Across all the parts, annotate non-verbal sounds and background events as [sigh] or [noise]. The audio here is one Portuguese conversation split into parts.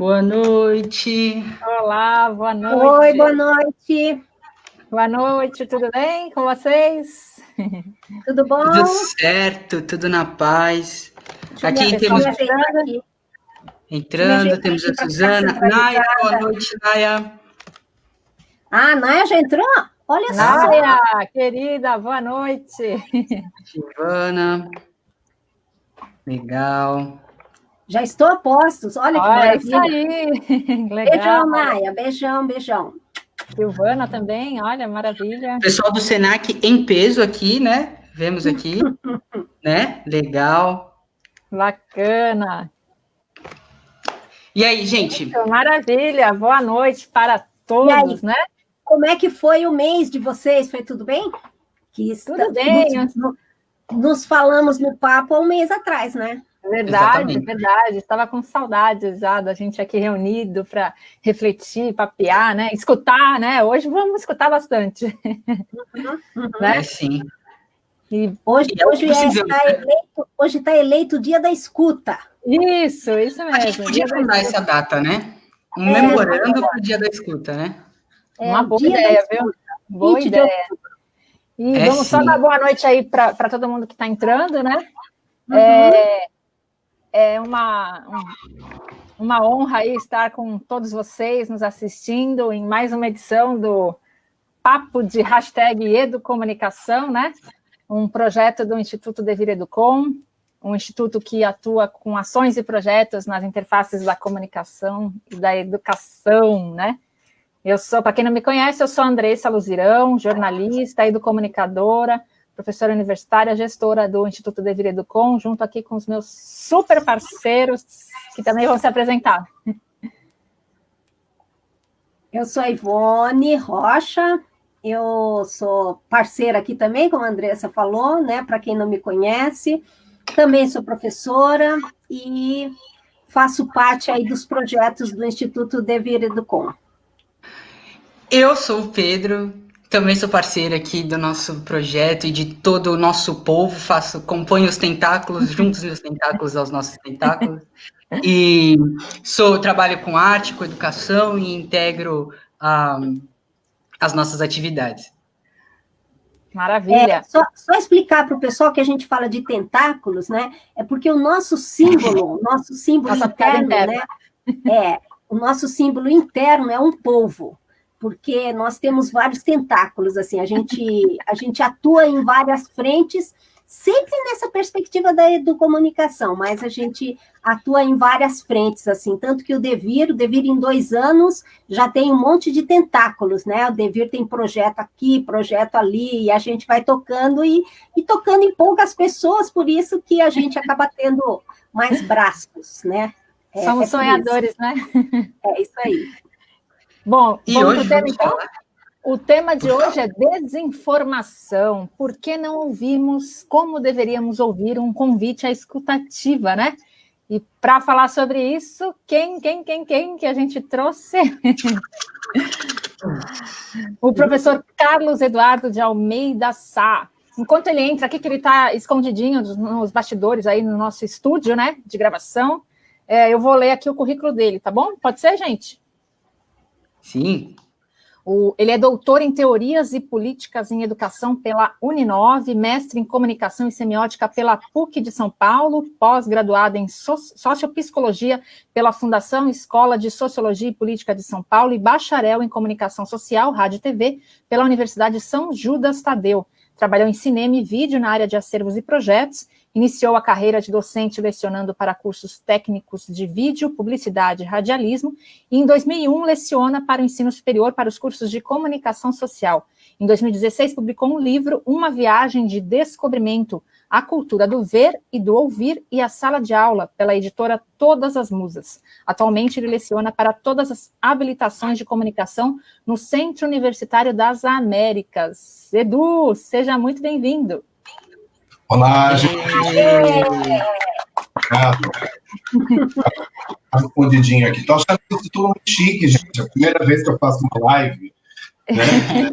Boa noite. Olá, boa noite. Oi, boa noite. Boa noite, tudo bem com vocês? Tudo bom? Tudo certo, tudo na paz. Aqui temos. Aqui. Entrando, temos a Suzana. Naya, boa noite, Naya. Ah, Naya já entrou? Olha só. Naya, querida, boa noite. Giovana. Legal. Já estou a postos. Olha que Olha, maravilha. Isso aí. [laughs] Legal. Beijão, Maia. Beijão, beijão. Silvana também, olha, maravilha. Pessoal do Senac em peso aqui, né? Vemos aqui, [laughs] né? Legal. Bacana. E aí, gente? Maravilha. Boa noite para todos, né? Como é que foi o mês de vocês? Foi tudo bem? Que tudo bem. Nos, nos falamos no papo há um mês atrás, né? Verdade, Exatamente. verdade. Estava com saudades já da gente aqui reunido para refletir, papear, né? Escutar, né? Hoje vamos escutar bastante. Uhum, uhum. Né? É, sim. E hoje está hoje é, eleito, hoje tá eleito o dia da escuta. Isso, isso mesmo. A gente podia mandar essa data, né? Um é, memorando para o dia da escuta, né? É, Uma boa ideia, viu? Boa ideia. E é, vamos sim. só dar boa noite aí para todo mundo que está entrando, né? Uhum. É, é uma, uma honra aí estar com todos vocês nos assistindo em mais uma edição do Papo de Hashtag Educomunicação, né? Um projeto do Instituto Devir Educom, um instituto que atua com ações e projetos nas interfaces da comunicação e da educação, né? Eu sou, para quem não me conhece, eu sou Andressa Luzirão, jornalista, educomunicadora, professora universitária, gestora do Instituto Devir Educom, junto aqui com os meus super parceiros, que também vão se apresentar. Eu sou a Ivone Rocha, eu sou parceira aqui também, como a Andressa falou, né? Para quem não me conhece, também sou professora e faço parte aí dos projetos do Instituto Devir Educom. Eu sou o Pedro, também sou parceira aqui do nosso projeto e de todo o nosso povo, faço, componho os tentáculos, junto os meus tentáculos aos nossos tentáculos. E sou, trabalho com arte, com educação e integro um, as nossas atividades. Maravilha. É, só, só, explicar para o pessoal que a gente fala de tentáculos, né? É porque o nosso símbolo, o nosso símbolo Nossa interno, né? É, o nosso símbolo interno é um polvo porque nós temos vários tentáculos, assim, a gente, a gente atua em várias frentes, sempre nessa perspectiva da educomunicação, mas a gente atua em várias frentes, assim, tanto que o Devir, o Devir em dois anos já tem um monte de tentáculos, né? O Devir tem projeto aqui, projeto ali, e a gente vai tocando e, e tocando em poucas pessoas, por isso que a gente acaba tendo mais braços, né? É, Somos é sonhadores, isso. né? É isso aí. Bom, e hoje tema, então? O tema de hoje é desinformação. Por que não ouvimos como deveríamos ouvir um convite à escutativa, né? E para falar sobre isso, quem, quem, quem, quem que a gente trouxe? [laughs] o professor Carlos Eduardo de Almeida Sá. Enquanto ele entra aqui, que ele está escondidinho nos bastidores aí no nosso estúdio, né, de gravação, é, eu vou ler aqui o currículo dele, tá bom? Pode ser, gente? Sim. O, ele é doutor em Teorias e Políticas em Educação pela Uninove, mestre em Comunicação e Semiótica pela PUC de São Paulo, pós-graduado em so, Sociopsicologia pela Fundação Escola de Sociologia e Política de São Paulo e bacharel em Comunicação Social, Rádio e TV pela Universidade São Judas Tadeu. Trabalhou em cinema e vídeo na área de acervos e projetos Iniciou a carreira de docente lecionando para cursos técnicos de vídeo, publicidade e radialismo, e em 2001 leciona para o ensino superior para os cursos de comunicação social. Em 2016 publicou um livro, Uma Viagem de Descobrimento, a cultura do ver e do ouvir e a sala de aula, pela editora Todas as Musas. Atualmente ele leciona para todas as habilitações de comunicação no Centro Universitário das Américas. Edu, seja muito bem-vindo. Olá, gente. Obrigado. Tá escondidinho aqui. Estou achando que eu estou muito chique, gente. É a primeira vez que eu faço uma live. Né?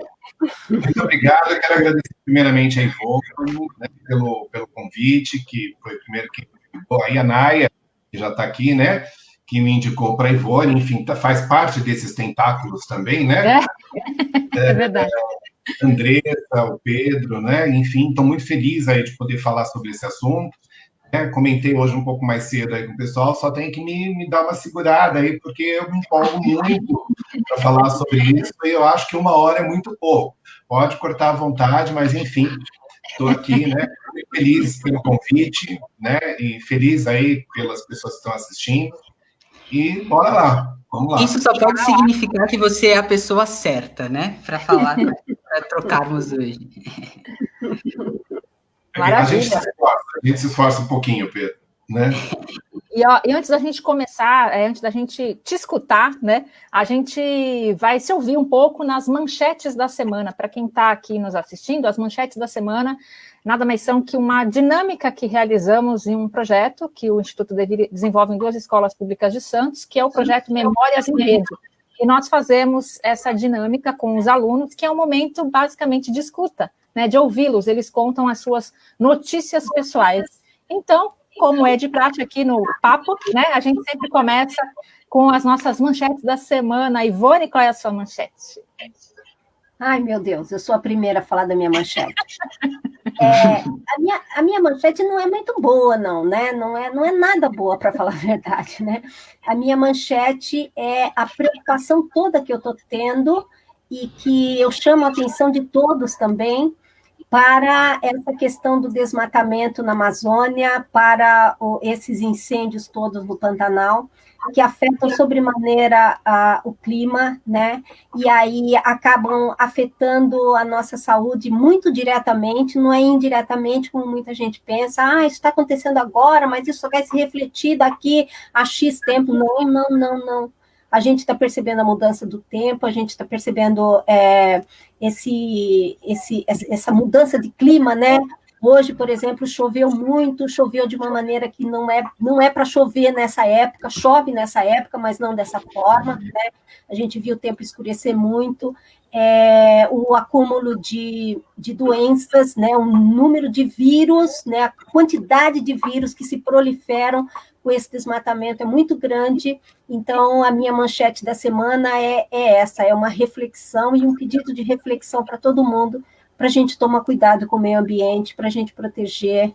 Muito obrigado. Eu quero agradecer primeiramente a Ivone né, pelo, pelo convite, que foi o primeiro que convidou. Aí a Naya, que já está aqui, né? que me indicou para a Ivone, enfim, tá, faz parte desses tentáculos também, né? É, [laughs] é verdade. É, Andressa, o Pedro, né? Enfim, estou muito feliz aí de poder falar sobre esse assunto. É, comentei hoje um pouco mais cedo aí com o pessoal, só tem que me, me dar uma segurada aí, porque eu me empolgo muito para falar sobre isso, e eu acho que uma hora é muito pouco. Pode cortar à vontade, mas enfim, estou aqui, né? Feliz pelo convite, né? E feliz aí pelas pessoas que estão assistindo. E bora lá. Isso só pode significar que você é a pessoa certa, né? Para falar, [laughs] para trocarmos hoje. Maravilha. A gente, se esforça, a gente se esforça um pouquinho, Pedro. Né? E, ó, e, antes da gente começar, é, antes da gente te escutar, né, a gente vai se ouvir um pouco nas manchetes da semana. Para quem está aqui nos assistindo, as manchetes da semana nada mais são que uma dinâmica que realizamos em um projeto que o Instituto desenvolve em duas escolas públicas de Santos, que é o projeto Memórias em Rede. E nós fazemos essa dinâmica com os alunos, que é um momento basicamente de escuta, né, de ouvi-los, eles contam as suas notícias pessoais. Então, como é de prática aqui no Papo, né, a gente sempre começa com as nossas manchetes da semana. Ivone, qual é a sua manchete? Ai, meu Deus, eu sou a primeira a falar da minha manchete. [laughs] É, a, minha, a minha manchete não é muito boa, não, né? Não é, não é nada boa, para falar a verdade, né? A minha manchete é a preocupação toda que eu estou tendo e que eu chamo a atenção de todos também para essa questão do desmatamento na Amazônia, para o, esses incêndios todos no Pantanal, que afetam sobremaneira a, o clima, né? E aí acabam afetando a nossa saúde muito diretamente, não é indiretamente, como muita gente pensa, ah, isso está acontecendo agora, mas isso vai se refletir daqui a X tempo. Não, não, não, não a gente está percebendo a mudança do tempo, a gente está percebendo é, esse, esse, essa mudança de clima, né? Hoje, por exemplo, choveu muito, choveu de uma maneira que não é, não é para chover nessa época, chove nessa época, mas não dessa forma, né? A gente viu o tempo escurecer muito, é, o acúmulo de, de doenças, né? O número de vírus, né? A quantidade de vírus que se proliferam com esse desmatamento é muito grande. Então, a minha manchete da semana é, é essa: é uma reflexão e um pedido de reflexão para todo mundo, para a gente tomar cuidado com o meio ambiente, para a gente proteger,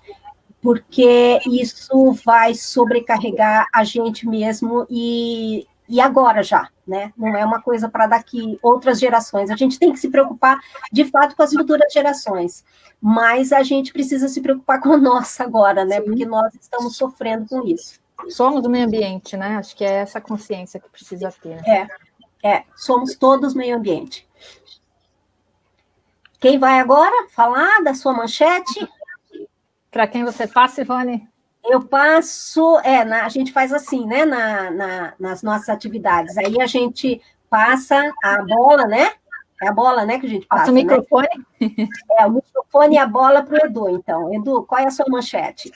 porque isso vai sobrecarregar a gente mesmo e, e agora já, né? Não é uma coisa para daqui outras gerações. A gente tem que se preocupar, de fato, com as futuras gerações, mas a gente precisa se preocupar com a nossa agora, né? Sim. Porque nós estamos sofrendo com isso. Somos do meio ambiente, né? Acho que é essa consciência que precisa ter. Né? É, é, somos todos meio ambiente. Quem vai agora falar da sua manchete? Para quem você passa, Ivone? Eu passo, é, na, a gente faz assim, né, na, na, nas nossas atividades. Aí a gente passa a bola, né? É a bola, né, que a gente passa. Passa o né? microfone? Né? É, o microfone e a bola para o Edu, então. Edu, qual é a sua manchete?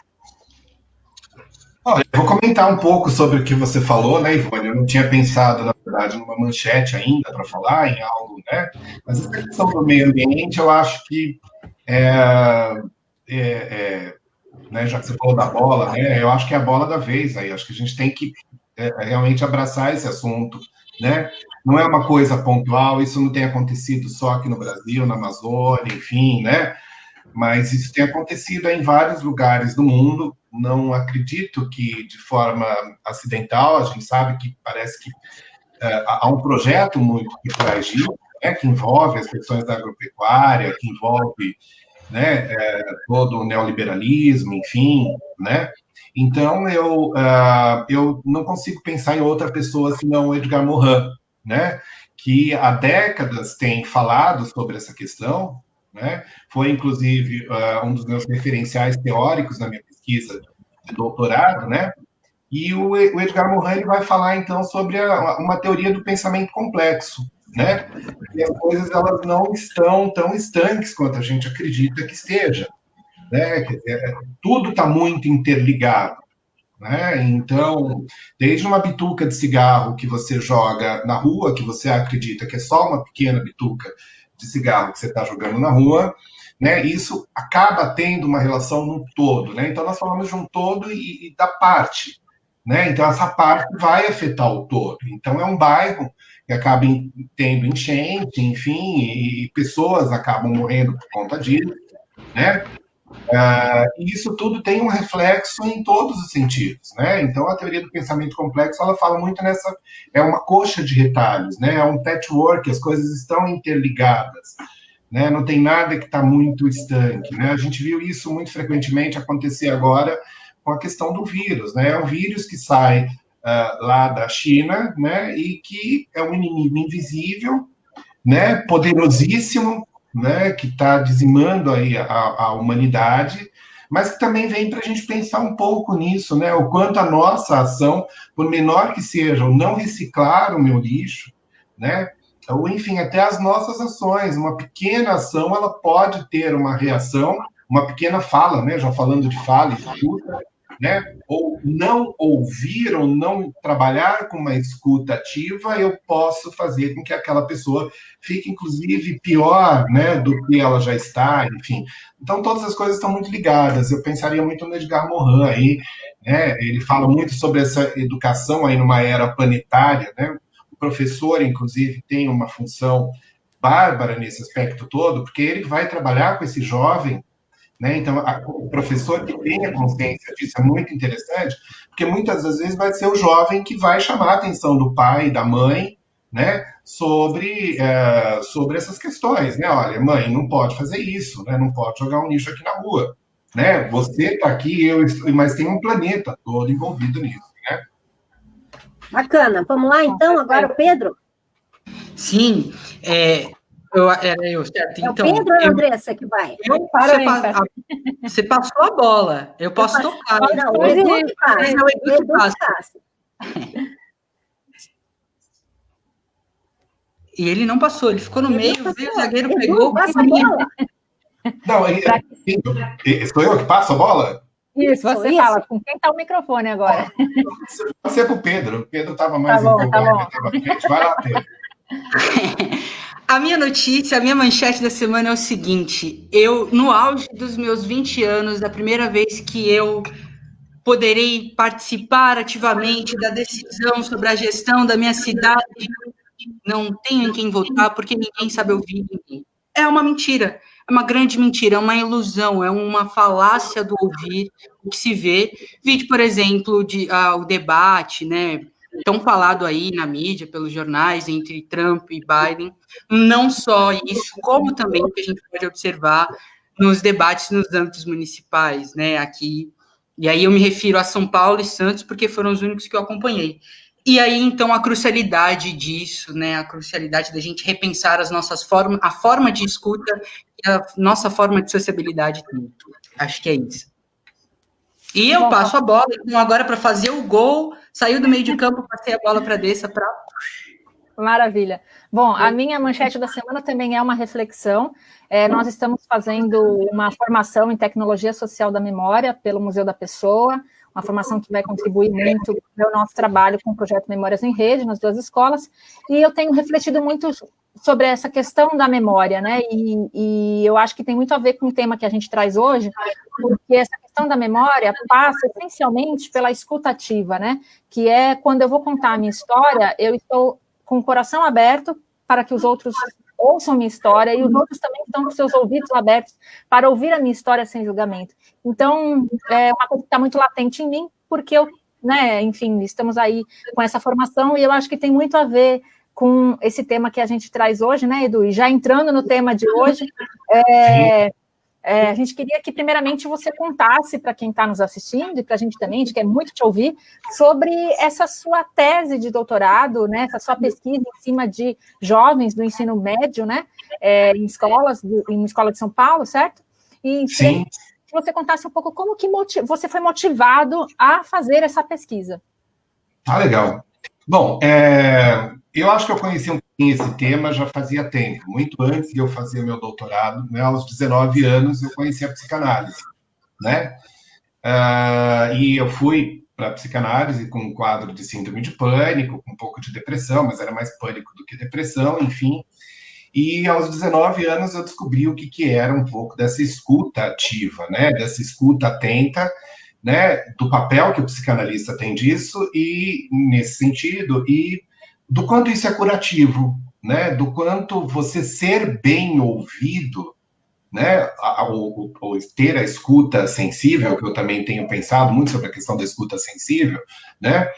Olha, eu vou comentar um pouco sobre o que você falou, né, Ivone? Eu não tinha pensado, na verdade, numa manchete ainda para falar em algo, né? Mas essa questão do meio ambiente, eu acho que é, é, é, né, já que você falou da bola, né? Eu acho que é a bola da vez aí. Acho que a gente tem que é, realmente abraçar esse assunto, né? Não é uma coisa pontual, isso não tem acontecido só aqui no Brasil, na Amazônia, enfim, né? Mas isso tem acontecido em vários lugares do mundo, não acredito que de forma acidental, a gente sabe que parece que uh, há um projeto muito trás disso, né, que envolve as questões da agropecuária, que envolve né, é, todo o neoliberalismo, enfim, né? Então, eu, uh, eu não consigo pensar em outra pessoa senão Edgar Morin, né? Que há décadas tem falado sobre essa questão, né? Foi, inclusive, uh, um dos meus referenciais teóricos na minha pesquisa de doutorado, né? E o, o Edgar Morin vai falar, então, sobre a, uma teoria do pensamento complexo, né? E as coisas elas não estão tão estanques quanto a gente acredita que esteja, né? Dizer, tudo está muito interligado, né? Então, desde uma bituca de cigarro que você joga na rua, que você acredita que é só uma pequena bituca de cigarro que você está jogando na rua, né? Isso acaba tendo uma relação no todo, né? Então nós falamos de um todo e, e da parte, né? Então, essa parte vai afetar o todo. Então, é um bairro que acaba tendo enchente, enfim, e pessoas acabam morrendo por conta disso, né? Uh, isso tudo tem um reflexo em todos os sentidos, né? Então, a teoria do pensamento complexo, ela fala muito nessa... É uma coxa de retalhos, né? É um patchwork, as coisas estão interligadas, né? Não tem nada que está muito estanque, né? A gente viu isso muito frequentemente acontecer agora com a questão do vírus, né? É um vírus que sai uh, lá da China, né? E que é um inimigo invisível, né? Poderosíssimo, né? Que está dizimando aí a, a humanidade, mas que também vem para a gente pensar um pouco nisso, né? O quanto a nossa ação, por menor que seja, o não reciclar o meu lixo, né? Ou, enfim, até as nossas ações. Uma pequena ação, ela pode ter uma reação, uma pequena fala, né? Já falando de fala, escuta, né? Ou não ouvir ou não trabalhar com uma escuta ativa, eu posso fazer com que aquela pessoa fique, inclusive, pior, né, do que ela já está, enfim. Então, todas as coisas estão muito ligadas. Eu pensaria muito no Edgar Morin aí, né? Ele fala muito sobre essa educação aí numa era planetária, né? O professor, inclusive, tem uma função bárbara nesse aspecto todo, porque ele vai trabalhar com esse jovem né? Então, a, o professor que tenha consciência disso é muito interessante, porque muitas das vezes vai ser o jovem que vai chamar a atenção do pai, da mãe, né, sobre, é, sobre essas questões. Né? Olha, mãe, não pode fazer isso, né? não pode jogar um lixo aqui na rua. Né? Você está aqui, eu estou, mas tem um planeta todo envolvido nisso. Né? Bacana. Vamos lá, então, agora, Pedro? Sim, é, eu, era eu, certo? É então, o Pedro ou a Andressa que vai? Eu, você, pa, a, você, passou a bola, eu posso eu tocar. Não, o Edu passa. Não, o Edu que passa. E ele não passou, ele ficou no meio, veio, o zagueiro Edu, pegou. Passa a bola. Não, ele, sou eu que passo a bola? Isso, você Isso. fala. Com quem está o microfone agora? Você é para o Pedro. O Pedro estava mais tá bom, tá bom. Vai lá, Pedro. [laughs] A minha notícia, a minha manchete da semana é o seguinte: eu, no auge dos meus 20 anos, a primeira vez que eu poderei participar ativamente da decisão sobre a gestão da minha cidade, não tenho em quem votar porque ninguém sabe ouvir ninguém. É uma mentira, é uma grande mentira, é uma ilusão, é uma falácia do ouvir o que se vê. Vídeo, por exemplo, de, ah, o debate, né? Tão falado aí na mídia, pelos jornais, entre Trump e Biden. Não só isso, como também o que a gente pode observar nos debates nos âmbitos municipais, né, aqui. E aí eu me refiro a São Paulo e Santos, porque foram os únicos que eu acompanhei. E aí, então, a crucialidade disso, né, a crucialidade da gente repensar as nossas formas, a forma de escuta e a nossa forma de sociabilidade. Acho que é isso. E eu passo a bola, então, agora para fazer o gol, saiu do meio de campo, passei a bola para Dessa para. Maravilha. Bom, a minha manchete da semana também é uma reflexão. É, nós estamos fazendo uma formação em tecnologia social da memória pelo Museu da Pessoa, uma formação que vai contribuir muito para o nosso trabalho com o projeto Memórias em Rede, nas duas escolas, e eu tenho refletido muito sobre essa questão da memória, né? E, e, eu acho que tem muito a ver com o tema que a gente traz hoje, porque essa questão da memória passa essencialmente pela escutativa, né? Que é quando eu vou contar a minha história, eu estou com o coração aberto para que os outros ouçam minha história e os outros também estão com seus ouvidos abertos para ouvir a minha história sem julgamento. Então, é uma coisa que está muito latente em mim, porque eu, né, enfim, estamos aí com essa formação e eu acho que tem muito a ver com esse tema que a gente traz hoje, né, Edu? E já entrando no tema de hoje, é, é, a gente queria que, primeiramente, você contasse para quem está nos assistindo e para a gente também, a gente quer muito te ouvir, sobre essa sua tese de doutorado, né, essa sua pesquisa em cima de jovens do ensino médio, né, é, em escolas, em uma escola de São Paulo, certo? E Sim. que você contasse um pouco como que você foi motivado a fazer essa pesquisa. Ah, legal. Bom, é, eu acho que eu conheci um pouquinho esse tema já fazia tempo, muito antes de eu fazer meu doutorado, né, aos 19 anos eu conheci a psicanálise, né? Uh, e eu fui para a psicanálise com um quadro de síndrome de pânico, com um pouco de depressão, mas era mais pânico do que depressão, enfim. E aos 19 anos eu descobri o que, que era um pouco dessa escuta ativa, né? Dessa escuta atenta, né, do papel que o psicanalista tem disso e nesse sentido e do quanto isso é curativo, né, do quanto você ser bem ouvido, né, ou, ter a escuta sensível, que eu também tenho pensado muito sobre a questão da escuta sensível, né,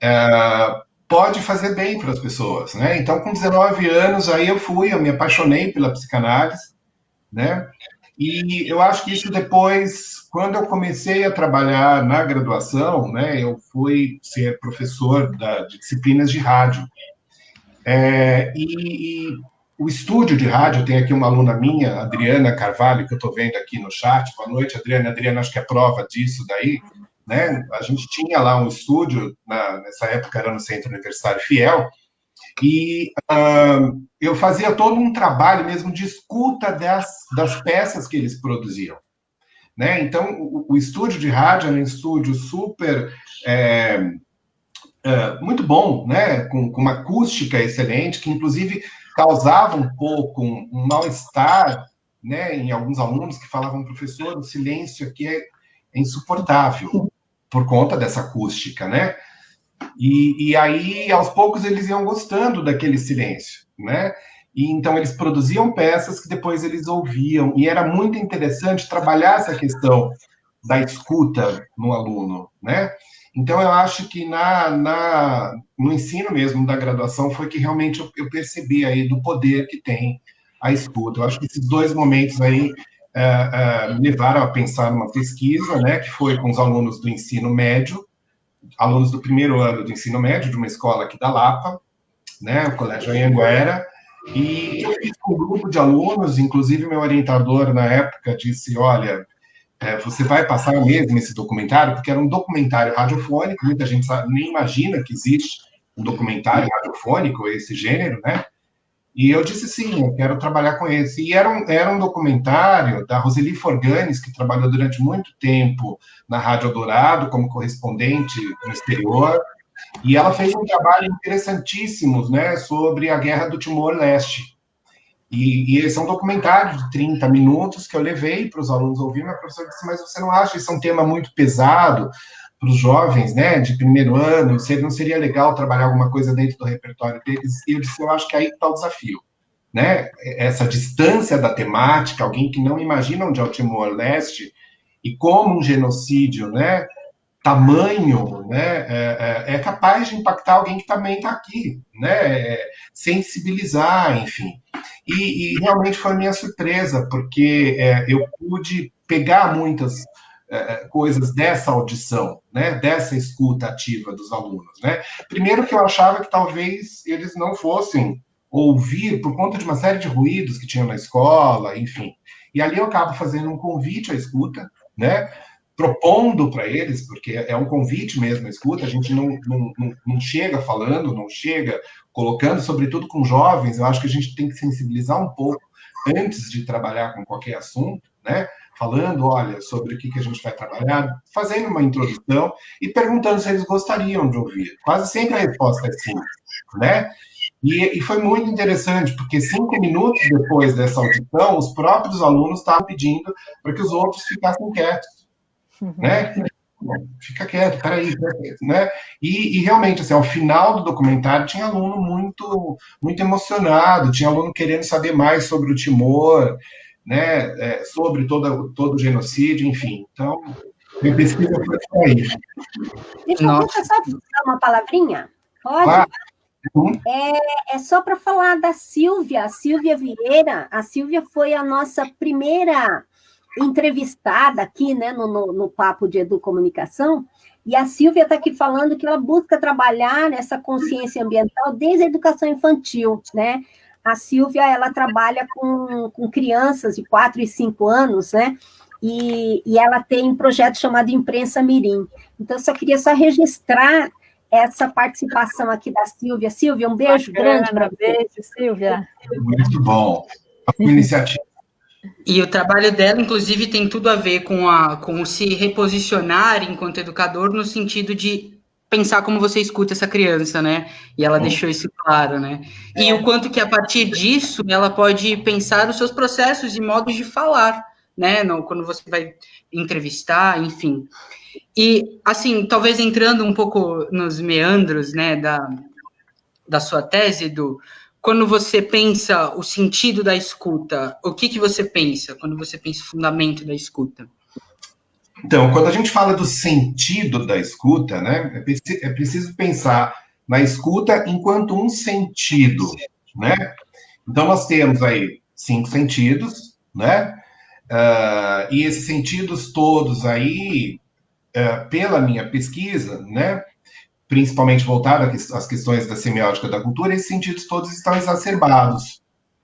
é, pode fazer bem para as pessoas, né? Então, com 19 anos, aí eu fui, eu me apaixonei pela psicanálise, né? E eu acho que isso depois, quando eu comecei a trabalhar na graduação, né, eu fui ser professor da, de disciplinas de rádio. É, e, e, o estúdio de rádio, tem aqui uma aluna minha, Adriana Carvalho, que eu estou vendo aqui no chat. Boa noite, Adriana. Adriana, acho que é prova disso daí. Né? A gente tinha lá um estúdio, na, nessa época era no Centro Universitário Fiel, e uh, eu fazia todo um trabalho mesmo de escuta das, das peças que eles produziam. Né? Então, o, o estúdio de rádio era um estúdio super. É, é, muito bom, né? Com, com, uma acústica excelente, que inclusive causava um pouco um, um mal-estar né, em alguns alunos que falavam, professor, o silêncio aqui é, é insuportável por conta dessa acústica, né? E, e aí, aos poucos, eles iam gostando daquele silêncio, né? E então eles produziam peças que depois eles ouviam, e era muito interessante trabalhar essa questão da escuta no aluno, né? Então eu acho que na, na no ensino mesmo da graduação foi que realmente eu, eu, percebi aí do poder que tem a escuta. Eu acho que esses dois momentos aí é, me levaram a pensar numa pesquisa, né, que foi com os alunos do ensino médio, alunos do primeiro ano do ensino médio, de uma escola aqui da Lapa, né, o Colégio Anhanguera, e eu fiz com um grupo de alunos, inclusive meu orientador na época disse, olha, é, você vai passar mesmo esse documentário, porque era um documentário radiofônico, muita gente sabe, nem imagina que existe um documentário radiofônico, esse gênero, né? E eu disse sim, eu quero trabalhar com esse. E era um, era um documentário da Roseli Forganes, que trabalhou durante muito tempo na Rádio Dourado como correspondente no exterior, e ela fez um trabalho interessantíssimo né, sobre a Guerra do Timor-Leste. E, e, esse é um documentário de 30 minutos que eu levei para os alunos ouvir, mas a professora disse, mas você não acha isso é um tema muito pesado para os jovens, né, de primeiro ano, não seria legal trabalhar alguma coisa dentro do repertório deles? E eu disse, eu acho que aí está o desafio, né, essa distância da temática, alguém que não imagina onde é o Timor-Leste e como um genocídio, né, tamanho, né, é, é, é capaz de impactar alguém que também está aqui, né, é, sensibilizar, enfim. E, e, realmente foi minha surpresa, porque é, eu pude pegar muitas é, é, coisas dessa audição, né, dessa escuta ativa dos alunos, né. Primeiro que eu achava que talvez eles não fossem ouvir por conta de uma série de ruídos que tinham na escola, enfim. E ali eu acabo fazendo um convite à escuta, né, propondo para eles, porque é um convite mesmo a escuta, a gente não, não, não chega falando, não chega colocando, sobretudo com jovens, eu acho que a gente tem que sensibilizar um pouco antes de trabalhar com qualquer assunto, né? Falando, olha, sobre o que, que a gente vai trabalhar, fazendo uma introdução e perguntando se eles gostariam de ouvir. Quase sempre a resposta é sim, né? E, e foi muito interessante, porque cinco minutos depois dessa audição, os próprios alunos estavam pedindo para que os outros ficassem quietos, né? fica quieto, peraí, né? E, e, realmente, assim, ao final do documentário tinha aluno muito, muito emocionado, tinha aluno querendo saber mais sobre o Timor, né? É, sobre todo, todo o genocídio, enfim. Então, minha pesquisa foi isso aí. Deixa, deixa eu só dar uma palavrinha? Pode? Ah. É, é, só para falar da Silvia, a Silvia Vieira. A Silvia foi a nossa primeira entrevistada aqui, né, no, no, no Papo de Educomunicação, e a Silvia está aqui falando que ela busca trabalhar nessa consciência ambiental desde a educação infantil, né? A Silvia, ela trabalha com, com crianças de 4 e 5 anos, né? E, e ela tem um projeto chamado Imprensa Mirim. Então, eu só queria só registrar essa participação aqui da Silvia. Silvia, um beijo Bacana, grande para você. Beijo, Silvia. Muito bom. A iniciativa e o trabalho dela, inclusive, tem tudo a ver com, a, com se reposicionar enquanto educador, no sentido de pensar como você escuta essa criança, né? E ela deixou isso claro, né? E é. o quanto que a partir disso ela pode pensar os seus processos e modos de falar, né? No, quando você vai entrevistar, enfim. E, assim, talvez entrando um pouco nos meandros, né, da, da sua tese, do quando você pensa o sentido da escuta, o que, que você pensa quando você pensa o fundamento da escuta? Então, quando a gente fala do sentido da escuta, né, é, é preciso pensar na escuta enquanto um sentido, né? Então, nós temos aí cinco sentidos, né? Uh, e esses sentidos todos aí, uh, pela minha pesquisa, né? Principalmente voltada às questões da semiótica da cultura, esses sentidos todos estão exacerbados,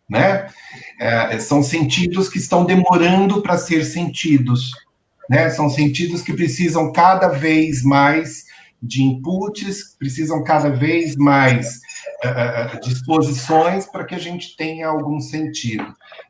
né? Uh, são sentidos que estão demorando para ser sentidos, né? São sentidos que precisam cada vez mais de inputs, precisam cada vez mais uh, disposições para que a gente tenha algum sentido,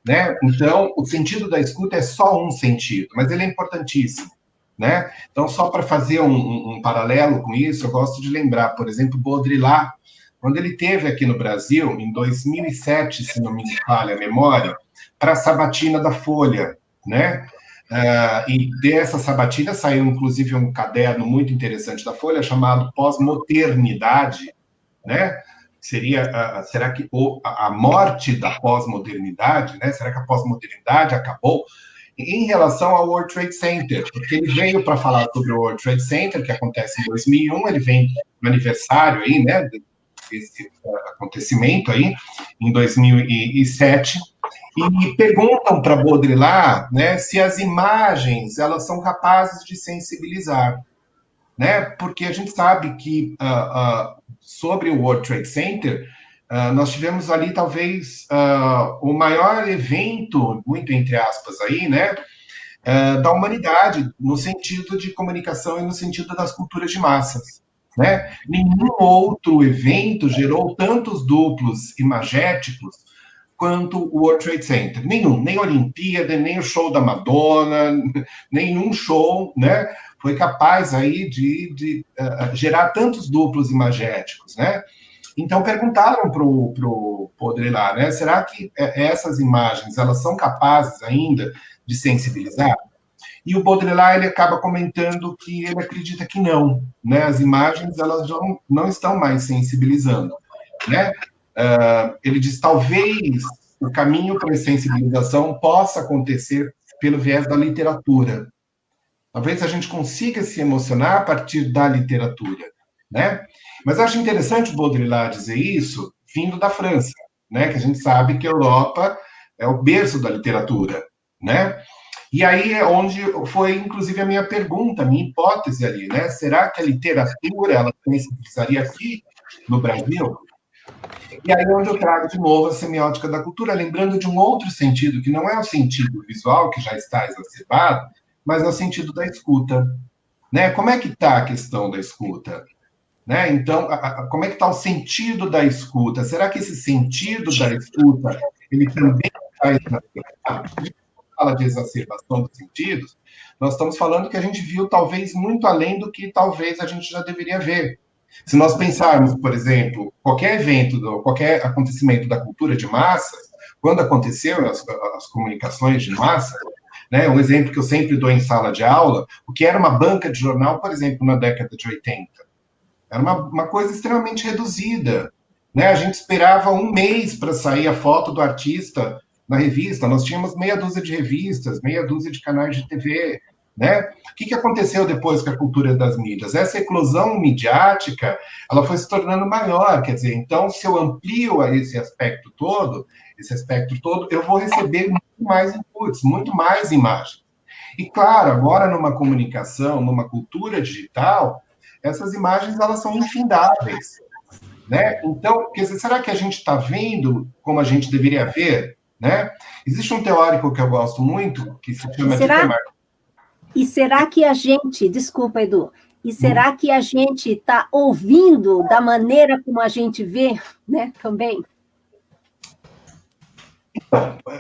né? Então, o sentido da escuta é só um sentido, mas ele é importantíssimo, né? Então, só para fazer um, um, paralelo com isso, eu gosto de lembrar, por exemplo, Baudrillard, quando ele teve aqui no Brasil, em 2007, se não me falha a memória, para a Sabatina da Folha, né? Uh, e dessa sabatina saiu, inclusive, um caderno muito interessante da Folha chamado Pós-Modernidade, né? Seria, uh, será que a morte da pós-modernidade, né? Será que a pós-modernidade acabou? Em relação ao World Trade Center, porque ele veio para falar sobre o World Trade Center, que acontece em 2001, ele vem no aniversário aí, né? Desse acontecimento aí, em 2007, e perguntam para Baudrillard né, se as imagens elas são capazes de sensibilizar. Né? Porque a gente sabe que uh, uh, sobre o World Trade Center, uh, nós tivemos ali talvez o maior evento, muito entre aspas aí, né, da humanidade, no sentido de comunicação e no sentido das culturas de massas. Né? Nenhum outro evento gerou tantos duplos imagéticos quanto o World Trade Center. Nenhum, nem a Olimpíada, nem o show da Madonna, [laughs] nenhum show, né? Foi capaz aí de, de uh, gerar tantos duplos imagéticos, né? Então perguntaram para o Baudrillard, né? Será que eh, essas imagens elas são capazes ainda de sensibilizar? E o Baudrillard ele acaba comentando que ele acredita que não, né? As imagens elas não, não estão mais sensibilizando, né? Uh, ele diz: talvez o caminho para a sensibilização possa acontecer pelo viés da literatura. Talvez a gente consiga se emocionar a partir da literatura, né? Mas acho interessante o Baudrillard dizer isso vindo da França, né? Que a gente sabe que a Europa é o berço da literatura, né? E aí é onde foi, inclusive, a minha pergunta, a minha hipótese ali, né? Será que a literatura ela sensibilizaria aqui no Brasil? E aí é onde eu trago de novo a semiótica da cultura, lembrando de um outro sentido, que não é o sentido visual, que já está exacerbado, mas é o sentido da escuta. Né? Como é que está a questão da escuta? Né? Então, a, a, como é que está o sentido da escuta? Será que esse sentido da escuta, ele também está exacerbado? Gente fala de exacerbação dos sentidos, nós estamos falando que a gente viu talvez muito além do que talvez a gente já deveria ver. Se nós pensarmos, por exemplo, qualquer evento, qualquer acontecimento da cultura de massa, quando aconteceu as, as comunicações de massa, né, um exemplo que eu sempre dou em sala de aula, o que era uma banca de jornal, por exemplo, na década de 80. Era uma, uma coisa extremamente reduzida. Né? A gente esperava um mês para sair a foto do artista na revista. Nós tínhamos meia dúzia de revistas, meia dúzia de canais de TV. Né? O que, que aconteceu depois com a cultura das mídias? Essa eclosão midiática, ela foi se tornando maior, quer dizer, então, se eu amplio esse aspecto todo, esse aspecto todo, eu vou receber muito mais inputs, muito mais imagens. E, claro, agora numa comunicação, numa cultura digital, essas imagens, elas são infindáveis, né? Então, quer dizer, será que a gente está vendo como a gente deveria ver, né? Existe um teórico que eu gosto muito, que se chama será? Dieter e será que a gente, desculpa, Edu, e será que a gente está ouvindo da maneira como a gente vê, né, também?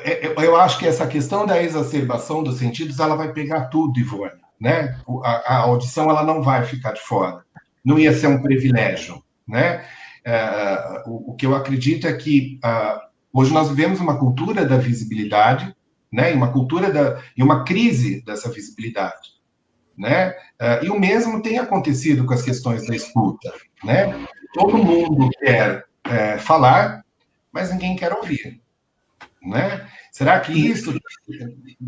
É, é, eu acho que essa questão da exacerbação dos sentidos, ela vai pegar tudo, Ivone, né? A, a audição, ela não vai ficar de fora. Não ia ser um privilégio, né? É, o, o, que eu acredito é que uh, hoje nós vivemos uma cultura da visibilidade, né? E uma cultura da, e uma crise dessa visibilidade, né? Uh, e o mesmo tem acontecido com as questões da escuta, né? Todo mundo quer é, falar, mas ninguém quer ouvir, né? Será que isso,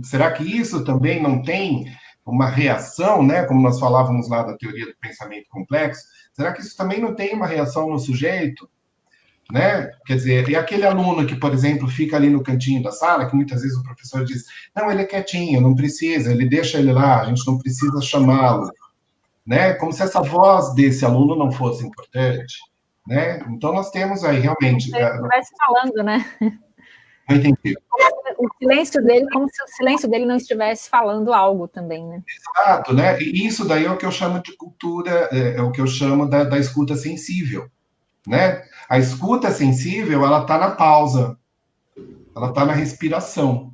será que isso também não tem uma reação, né? Como nós falávamos lá da teoria do pensamento complexo, será que isso também não tem uma reação no sujeito? Né? Quer dizer, e aquele aluno que, por exemplo, fica ali no cantinho da sala, que muitas vezes o professor diz: não, ele é quietinho, não precisa, ele deixa ele lá, a gente não precisa chamá-lo, né? Como se essa voz desse aluno não fosse importante, né? Então nós temos aí realmente. Se ele estivesse falando, né? Não entendi. O silêncio dele, como se o silêncio dele não estivesse falando algo também, né? Exato, né? E isso daí é o que eu chamo de cultura, é, é o que eu chamo da, da escuta sensível, né? A escuta sensível, ela está na pausa, ela está na respiração,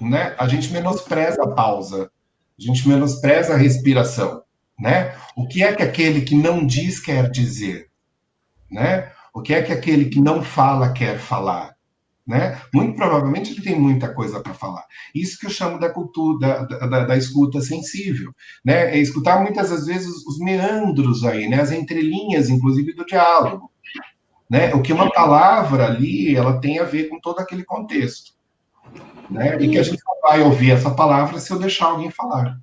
né? A gente menospreza a pausa, a gente menospreza a respiração, né? O que é que aquele que não diz quer dizer, né? O que é que aquele que não fala quer falar? Né? Muito provavelmente ele tem muita coisa para falar. Isso que eu chamo da cultura, da, da, da, escuta sensível, né? É escutar muitas das vezes os meandros aí, né? As entrelinhas, inclusive, do diálogo, né? O que uma palavra ali, ela tem a ver com todo aquele contexto, né? E que a gente só vai ouvir essa palavra se eu deixar alguém falar.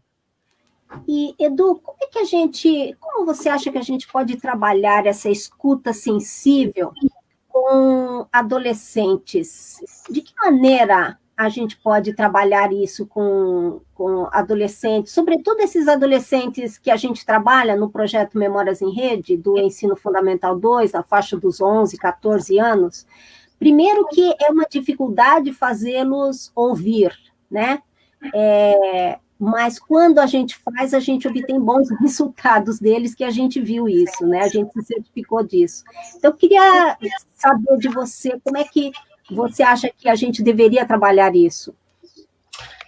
E, Edu, como é que a gente, como você acha que a gente pode trabalhar essa escuta sensível com adolescentes. De que maneira a gente pode trabalhar isso com, com adolescentes, sobretudo esses adolescentes que a gente trabalha no projeto Memórias em Rede, do Ensino Fundamental 2, na faixa dos 11, 14 anos? Primeiro que é uma dificuldade fazê-los ouvir, né? É, mas quando a gente faz, a gente obtém bons [laughs] resultados deles, que a gente viu isso, né? A gente se certificou disso. Então, eu queria saber de você, como é que você acha que a gente deveria trabalhar isso?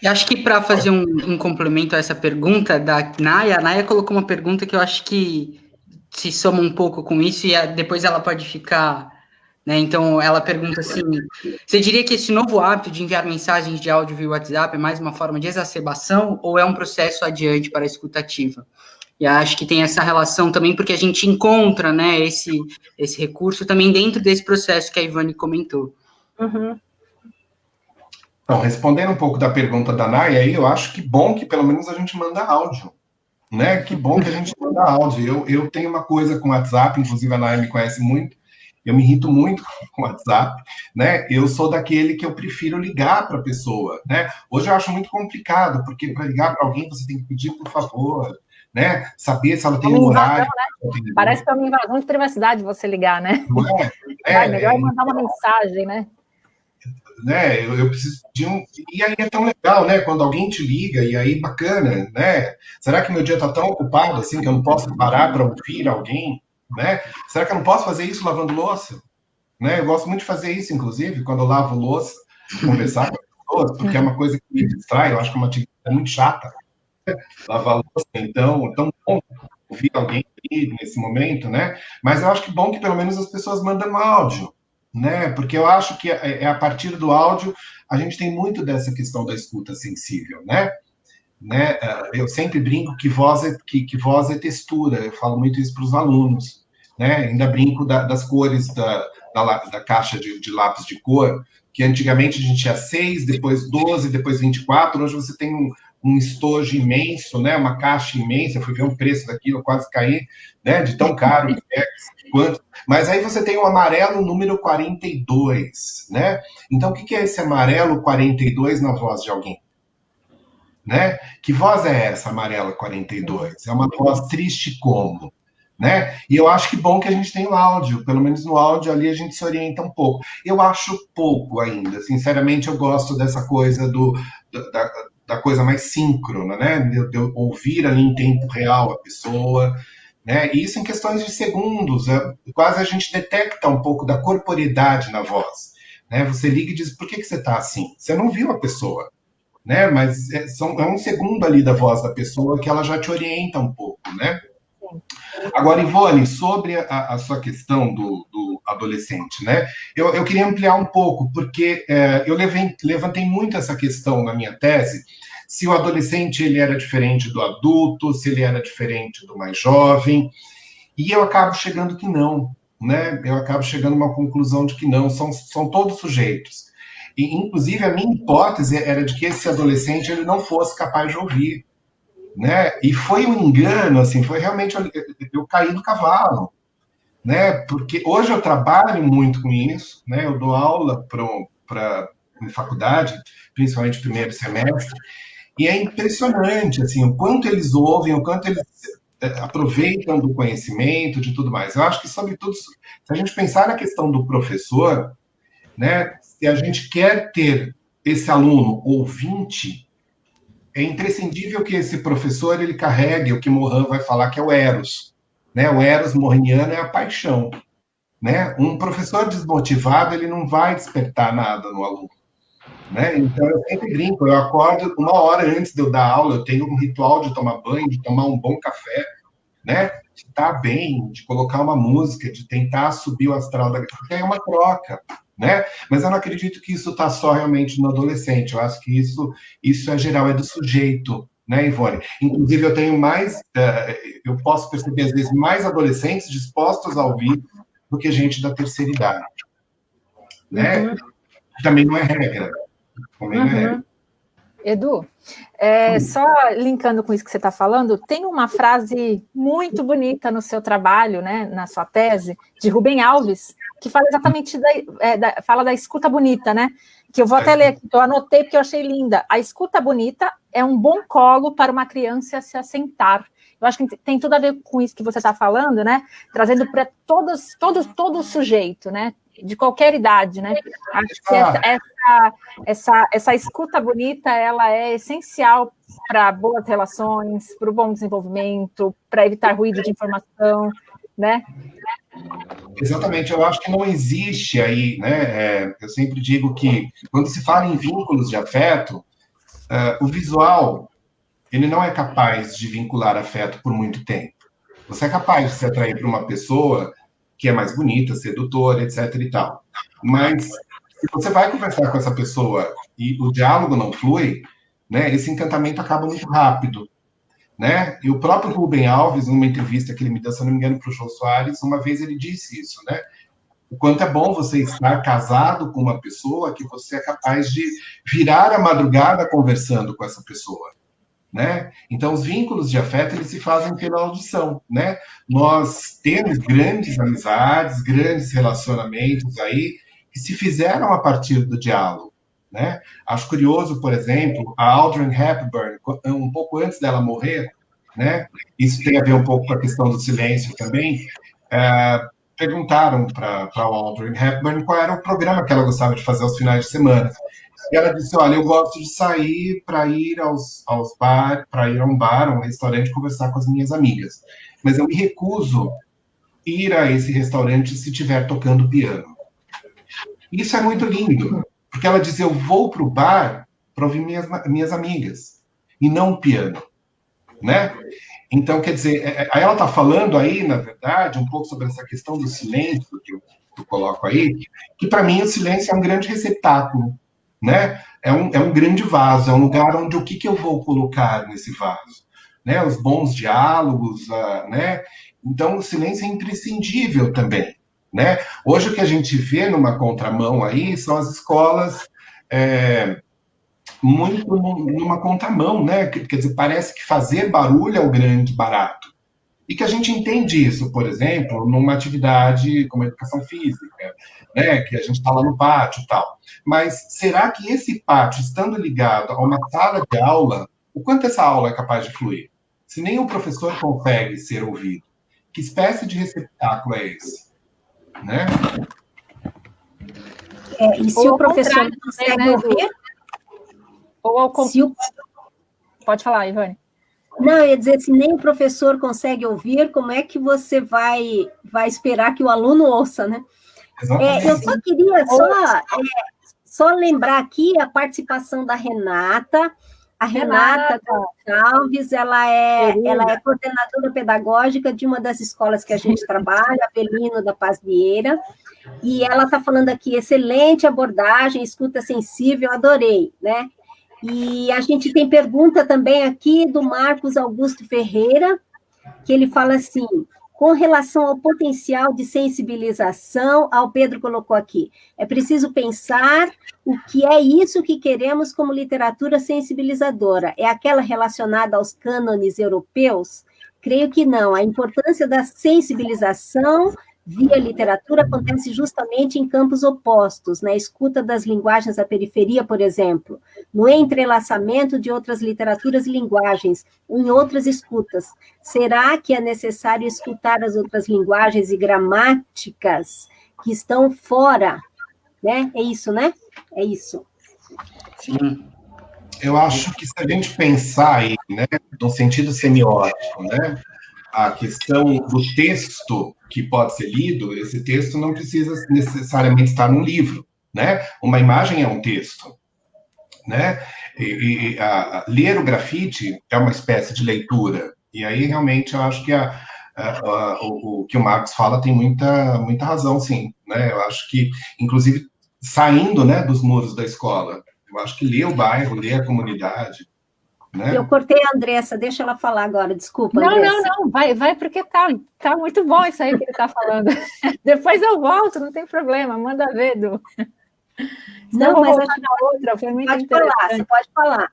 Eu acho que para fazer um, um, complemento a essa pergunta da Naya, a Naya colocou uma pergunta que eu acho que se soma um pouco com isso e depois ela pode ficar né? Então, ela pergunta assim: você diria que esse novo hábito de enviar mensagens de áudio via WhatsApp é mais uma forma de exacerbação ou é um processo adiante para a escutativa? E acho que tem essa relação também, porque a gente encontra né, esse, esse recurso também dentro desse processo que a Ivane comentou. Uhum. Então, respondendo um pouco da pergunta da Naya, aí, eu acho que bom que pelo menos a gente manda áudio. Né? Que bom que a gente manda áudio. Eu, eu tenho uma coisa com o WhatsApp, inclusive a Naya me conhece muito, eu me irrito muito [laughs] com o WhatsApp, né? Eu sou daquele que eu prefiro ligar para a pessoa, né? Hoje eu acho muito complicado, porque para ligar para alguém você tem que pedir por favor, né? Saber se ela tem um horário. Né? Parece que é uma invasão de privacidade você ligar, né? É, [laughs] é, melhor é, mandar uma mensagem, né? Né, eu, eu, preciso de um. E aí é tão legal, né? Quando alguém te liga, e aí bacana, né? Será que meu dia está tão ocupado assim que eu não posso parar para ouvir alguém? Né? Será que eu não posso fazer isso lavando louça? Né? Eu gosto muito de fazer isso, inclusive, quando eu lavo louça, conversar com as pessoas, porque é uma coisa que me distrai, eu acho que é uma atividade muito chata. Né? Lavar louça, então, é tão bom ouvir alguém nesse momento, né? Mas eu acho que bom que pelo menos as pessoas mandam áudio, né? Porque eu acho que é, é a partir do áudio a gente tem muito dessa questão da escuta sensível, né? Né? Eu sempre brinco que voz é, que, que voz é textura, eu falo muito isso para os alunos, né? Ainda brinco da, das cores da, da, da caixa de, de, lápis de cor, que antigamente a gente tinha seis, depois 12, depois 24, hoje você tem um, um estojo imenso, né? Uma caixa imensa, eu fui ver o preço daquilo, quase caí, né? De tão caro que é, quanto. Mas aí você tem o amarelo número 42, né? Então, o que é esse amarelo 42 na voz de alguém? Né? Que voz é essa, amarela 42? É uma voz triste como? Né? E eu acho que bom que a gente tem o áudio, pelo menos no áudio ali a gente se orienta um pouco. Eu acho pouco ainda, sinceramente eu gosto dessa coisa do, da, da coisa mais síncrona, né? De, de ouvir ali em tempo real a pessoa, né? E isso em questões de segundos, é, quase a gente detecta um pouco da corporeidade na voz, né? Você liga e diz, por que, que você está assim? Você não viu a pessoa, né? Mas é, são, é um segundo ali da voz da pessoa que ela já te orienta um pouco, né? Agora, Ivone, sobre a, a sua questão do, do, adolescente, né? Eu, eu queria ampliar um pouco, porque é, eu levei, levantei muito essa questão na minha tese, se o adolescente ele era diferente do adulto, se ele era diferente do mais jovem, e eu acabo chegando que não, né? Eu acabo chegando a uma conclusão de que não, são, são todos sujeitos. E, inclusive, a minha hipótese era de que esse adolescente ele não fosse capaz de ouvir, né? E foi um engano, assim, foi realmente eu, eu caí do cavalo, né? Porque hoje eu trabalho muito com isso, né? Eu dou aula para faculdade, principalmente primeiro semestre, e é impressionante, assim, o quanto eles ouvem, o quanto eles é, aproveitam do conhecimento, de tudo mais. Eu acho que, sobretudo, se a gente pensar na questão do professor, né, se a gente quer ter esse aluno ouvinte, é imprescindível que esse professor ele carregue o que Mohan vai falar que é o eros, né? O eros morriniano é a paixão, né? Um professor desmotivado ele não vai despertar nada no aluno. Né? Então, eu sempre brinco, eu acordo uma hora antes de eu dar aula, eu tenho um ritual de tomar banho, de tomar um bom café, né? De estar bem, de colocar uma música, de tentar subir o astral da... É uma troca, né? Mas eu não acredito que isso está só realmente no adolescente, eu acho que isso, isso é geral, é do sujeito, né, Ivone? Inclusive, eu tenho mais, uh, eu posso perceber, às vezes, mais adolescentes dispostos a ouvir do que gente da terceira idade, né? Uhum. Também não é regra. Uhum. Edu, é, só linkando com isso que você está falando, tem uma frase muito bonita no seu trabalho, né, na sua tese, de Rubem Alves, que fala exatamente da, é, da, fala da escuta bonita, né? Que eu vou até ler aqui, eu anotei porque eu achei linda. A escuta bonita é um bom colo para uma criança se assentar. Eu acho que tem tudo a ver com isso que você está falando, né? Trazendo para todos, todos, todo o sujeito, né? De qualquer idade, né? Acho que essa, essa, essa, essa escuta bonita ela é essencial para boas relações, para o bom desenvolvimento, para evitar ruído de informação, né? Exatamente, eu acho que não existe aí, né? É, eu sempre digo que quando se fala em vínculos de afeto, uh, o visual ele não é capaz de vincular afeto por muito tempo. Você é capaz de se atrair para uma pessoa que é mais bonita, sedutora, etc e tal. Mas se você vai conversar com essa pessoa e o diálogo não flui, né, esse encantamento acaba muito rápido. Né? E o próprio Rubem Alves, numa entrevista que ele me deu, se não me engano, para o João Soares, uma vez ele disse isso, né? O quanto é bom você estar casado com uma pessoa que você é capaz de virar a madrugada conversando com essa pessoa né? Então, os vínculos de afeto, eles se fazem pela audição, né? Nós temos grandes amizades, grandes relacionamentos aí, que se fizeram a partir do diálogo, né? Acho curioso, por exemplo, a Audrey Hepburn, um pouco antes dela morrer, né? Isso tem a ver um pouco com a questão do silêncio também, é, perguntaram para a Audrey Hepburn qual era o programa que ela gostava de fazer aos finais de semana. E ela disse: Olha, eu gosto de sair para ir aos, aos bar, para ir a um bar, um restaurante, conversar com as minhas amigas. Mas eu me recuso ir a esse restaurante se estiver tocando piano. Isso é muito lindo, porque ela diz: Eu vou para o bar para ouvir minhas, minhas amigas, e não o piano. Né? Então, quer dizer, é, é, ela está falando aí, na verdade, um pouco sobre essa questão do silêncio que eu, que eu coloco aí, que para mim o silêncio é um grande receptáculo né? É um, é um grande vaso, é um lugar onde o que, que eu vou colocar nesse vaso? Né? Os bons diálogos, uh, né? Então, o silêncio é imprescindível também, né? Hoje o que a gente vê numa contramão aí são as escolas é, muito numa contramão, né? Quer dizer, parece que fazer barulho é o grande barato. E que a gente entende isso, por exemplo, numa atividade como educação física, né, que a gente está lá no pátio e tal. Mas será que esse pátio, estando ligado a uma sala de aula, o quanto essa aula é capaz de fluir? Se nem o professor consegue ser ouvido, que espécie de receptáculo é esse? Né? É, e se Ou o professor não consegue né, ouvir? Ou ao se o... Pode falar, Ivone. Não, eu ia dizer, se nem o professor consegue ouvir, como é que você vai, vai esperar que o aluno ouça, né? É, eu só queria só, é, só lembrar aqui a participação da Renata, A Renata Gonçalves, ela é, ela é coordenadora Gonçalves, ela é, ela é coordenadora pedagógica de uma das escolas que a gente trabalha, Avelino da Paz Vieira, e ela está falando aqui, excelente abordagem, escuta sensível, adorei, né? E a gente tem pergunta também aqui do Marcos Augusto Ferreira, que ele fala assim, com relação ao potencial de sensibilização, ao Pedro colocou aqui, é preciso pensar o que é isso que queremos como literatura sensibilizadora. É aquela relacionada aos cânones europeus? Creio que não. A importância da sensibilização via literatura acontece justamente em campos opostos, na escuta das linguagens da periferia, por exemplo, no entrelaçamento de outras literaturas e linguagens, em outras escutas. Será que é necessário escutar as outras linguagens e gramáticas que estão fora? Né? É isso, né? É isso. Sim. Eu acho que se a gente pensar aí, né, no sentido semiótico, né, a questão do texto que pode ser lido, esse texto não precisa necessariamente estar num livro, né? Uma imagem é um texto, né? E, e a, ler o grafite é uma espécie de leitura. E aí realmente eu acho que a, a, o, o, que o Marcos fala tem muita muita razão, sim, né? Eu acho que inclusive saindo, né, dos muros da escola, eu acho que ler o bairro, ler a comunidade, né? Eu cortei a Andressa, deixa ela falar agora, desculpa. Não, Andressa. não, não, vai, vai, porque tá, tá muito bom isso aí que ele está falando. [laughs] Depois eu volto, não tem problema, manda ver, Du. Não, não mas acho... na outra, foi muito pode interessante. Falar, você pode falar.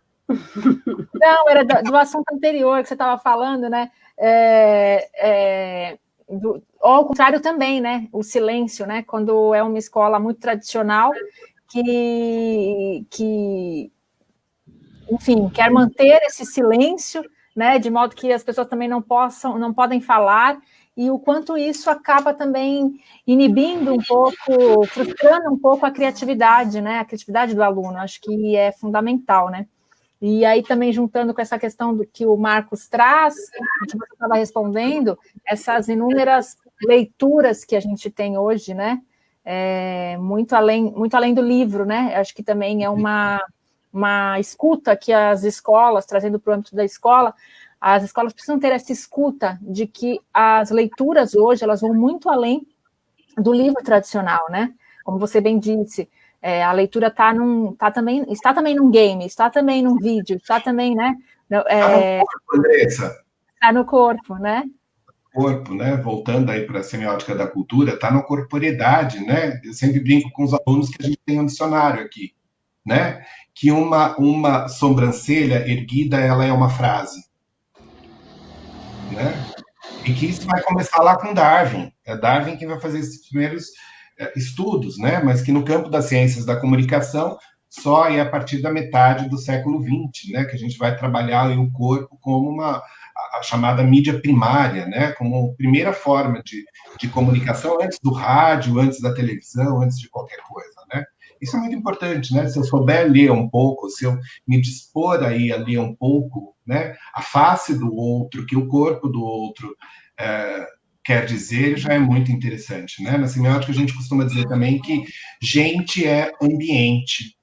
Não, era do, do assunto anterior que você estava falando, né? É, é, do, ao contrário também, né? O silêncio, né? Quando é uma escola muito tradicional que, que enfim, quer manter esse silêncio, né, de modo que as pessoas também não possam, não podem falar, e o quanto isso acaba também inibindo um pouco, frustrando um pouco a criatividade, né, a criatividade do aluno, acho que é fundamental, né. E aí também juntando com essa questão do que o Marcos traz, que você estava respondendo, essas inúmeras leituras que a gente tem hoje, né, é, muito além, muito além do livro, né, acho que também é uma uma escuta que as escolas, trazendo para o âmbito da escola, as escolas precisam ter essa escuta de que as leituras hoje, elas vão muito além do livro tradicional, né? Como você bem disse, é, a leitura tá num, tá também, está também num game, está também num vídeo, está também, né? É, tá no corpo, Andressa. Está no corpo, né? Corpo, né? Voltando aí para a semiótica da cultura, está na corporeidade, né? Eu sempre brinco com os alunos que a gente tem um dicionário aqui, né? Que uma, uma sobrancelha erguida ela é uma frase. Né? E que isso vai começar lá com Darwin. É Darwin que vai fazer esses primeiros é, estudos, né? mas que no campo das ciências da comunicação só é a partir da metade do século XX, né, que a gente vai trabalhar o corpo como uma a, chamada mídia primária, né, como primeira forma de, de comunicação antes do rádio, antes da televisão, antes de qualquer coisa? Isso é muito importante, né? Se eu souber ler um pouco, se eu me dispor aí a ler um pouco, né? A face do outro, que o corpo do outro é, quer dizer, já é muito interessante, né? Na semiótica a gente costuma dizer também que gente é ambiente,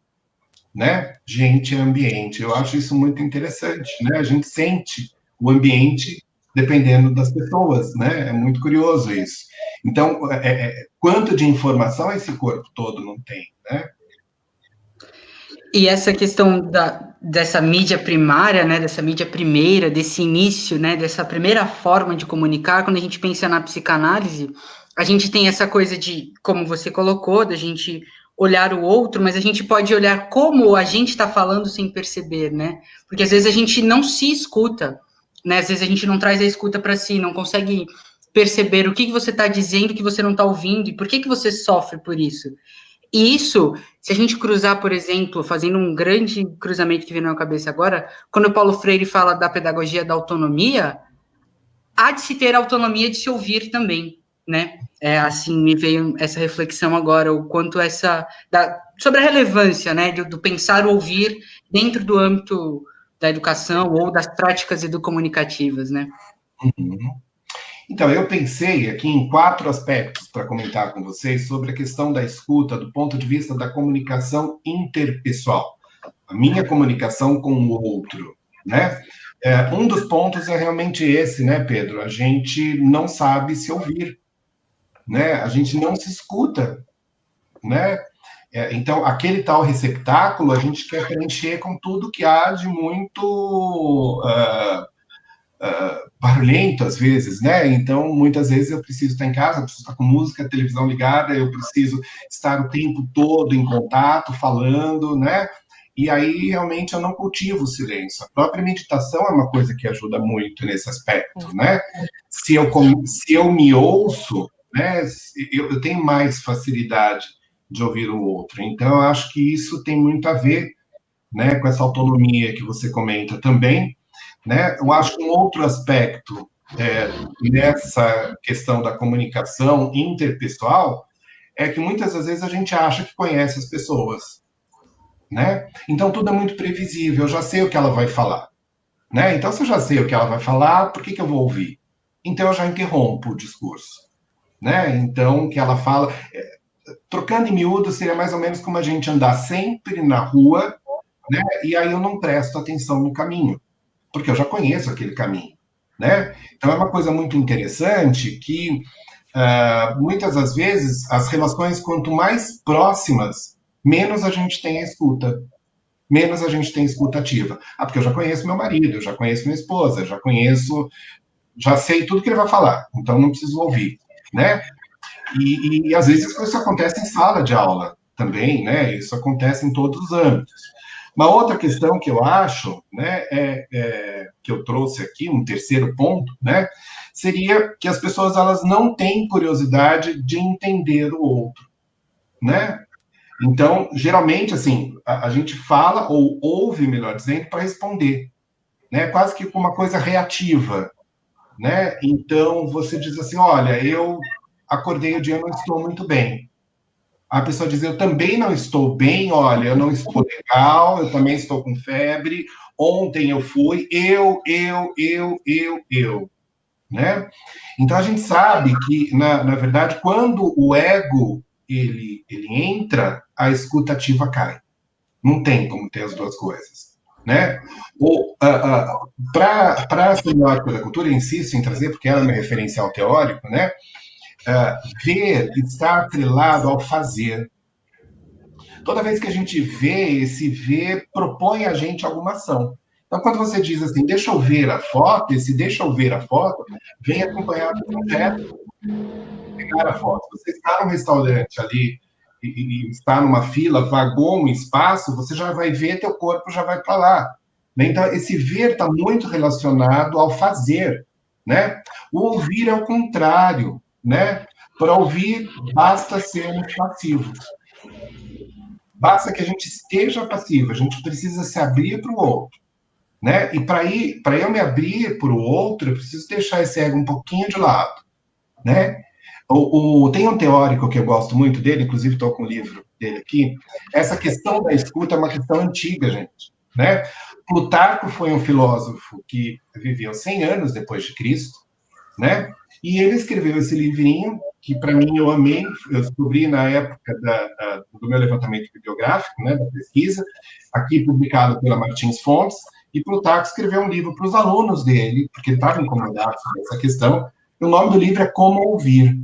né? Gente é ambiente. Eu acho isso muito interessante, né? A gente sente o ambiente dependendo das pessoas, né? É muito curioso isso. Então, é, é, quanto de informação esse corpo todo não tem, né? E essa questão da, dessa mídia primária, né, dessa mídia primeira, desse início, né, dessa primeira forma de comunicar, quando a gente pensa na psicanálise, a gente tem essa coisa de, como você colocou, da gente olhar o outro, mas a gente pode olhar como a gente está falando sem perceber, né? Porque às vezes a gente não se escuta, né? Às vezes a gente não traz a escuta para si, não consegue perceber o que, que você está dizendo que você não está ouvindo e por que, que você sofre por isso. E isso, se a gente cruzar, por exemplo, fazendo um grande cruzamento que vem na minha cabeça agora, quando o Paulo Freire fala da pedagogia da autonomia, há de se ter autonomia de se ouvir também, né? É, assim, me veio essa reflexão agora, o quanto essa, da, sobre a relevância, né, do, do pensar ouvir dentro do âmbito da educação ou das práticas educomunicativas, né? Uhum. Então, eu pensei aqui em quatro aspectos para comentar com vocês sobre a questão da escuta do ponto de vista da comunicação interpessoal. a minha comunicação com o outro, né? É, um dos pontos é realmente esse, né, Pedro? A gente não sabe se ouvir, né? A gente não se escuta, né? É, então, aquele tal receptáculo a gente quer preencher com tudo que há de muito uh, uh, barulhento, às vezes, né? Então, muitas vezes eu preciso estar em casa, eu preciso estar com música, televisão ligada, eu preciso estar o tempo todo em contato, falando, né? E aí, realmente, eu não cultivo o silêncio. A própria meditação é uma coisa que ajuda muito nesse aspecto, né? Se eu, se eu me ouço, né, eu, eu tenho mais facilidade de ouvir o outro. Então, eu acho que isso tem muito a ver né, com essa autonomia que você comenta também. Né? Eu acho que um outro aspecto é, nessa questão da comunicação interpessoal é que muitas das vezes a gente acha que conhece as pessoas né? Então tudo é muito previsível, eu já sei o que ela vai falar, né? Então se eu já sei o que ela vai falar, por que, que eu vou ouvir? Então eu já interrompo o discurso, né? Então que ela fala, é, trocando em miúdo seria mais ou menos como a gente andar sempre na rua, né? E aí eu não presto atenção no caminho, porque eu já conheço aquele caminho, né? Então é uma coisa muito interessante que uh, muitas das vezes as relações quanto mais próximas menos a gente tem a escuta, menos a gente tem escuta ativa. Ah, porque eu já conheço meu marido, eu já conheço minha esposa, já conheço, já sei tudo que ele vai falar, então não preciso ouvir, né? E, e às vezes isso acontece em sala de aula também, né? Isso acontece em todos os âmbitos. Uma outra questão que eu acho, né, é, é, que eu trouxe aqui, um terceiro ponto, né, seria que as pessoas elas não têm curiosidade de entender o outro, né? Então, geralmente, assim, a, a gente fala ou ouve, melhor dizendo, para responder, né? Quase que uma coisa reativa, né? Então, você diz assim, olha, eu acordei o dia, não estou muito bem. A pessoa diz, eu também não estou bem, olha, eu não estou legal, eu também estou com febre, ontem eu fui, eu, eu, eu, eu, eu, né? Então, a gente sabe que, na, na verdade, quando o ego ele, ele entra, a escutativa cai. Não tem como ter as duas coisas. Né? uh, uh, Para a semiótica da cultura, insisto em trazer, porque ela é meu referencial teórico, né? Uh, ver está atrelado ao fazer. Toda vez que a gente vê, esse ver propõe a gente alguma ação. Então, quando você diz assim, deixa eu ver a foto, esse deixa eu ver a foto, vem acompanhado um gesto pegar a foto. Você está num restaurante ali e, está numa fila, vagou um espaço, você já vai ver, teu corpo já vai para lá. Né? Então, esse ver está muito relacionado ao fazer, né? O ouvir é o contrário, né? Para ouvir, basta sermos passivos. Basta que a gente esteja passivo, a gente precisa se abrir para o outro. Né? E para eu me abrir para o outro, eu preciso deixar esse ego um pouquinho de lado, né? O, o, tem um teórico que eu gosto muito dele, inclusive estou com o livro dele aqui. Essa questão da escuta é uma questão antiga, gente. Né? Plutarco foi um filósofo que viveu 100 anos depois de Cristo, né? E ele escreveu esse livrinho que para mim eu amei, eu descobri na época da, da, do meu levantamento bibliográfico, né, da pesquisa, aqui publicado pela Martins Fontes, e Plutarco escreveu um livro para os alunos dele, porque ele estava incomodado com essa questão. E o nome do livro é Como Ouvir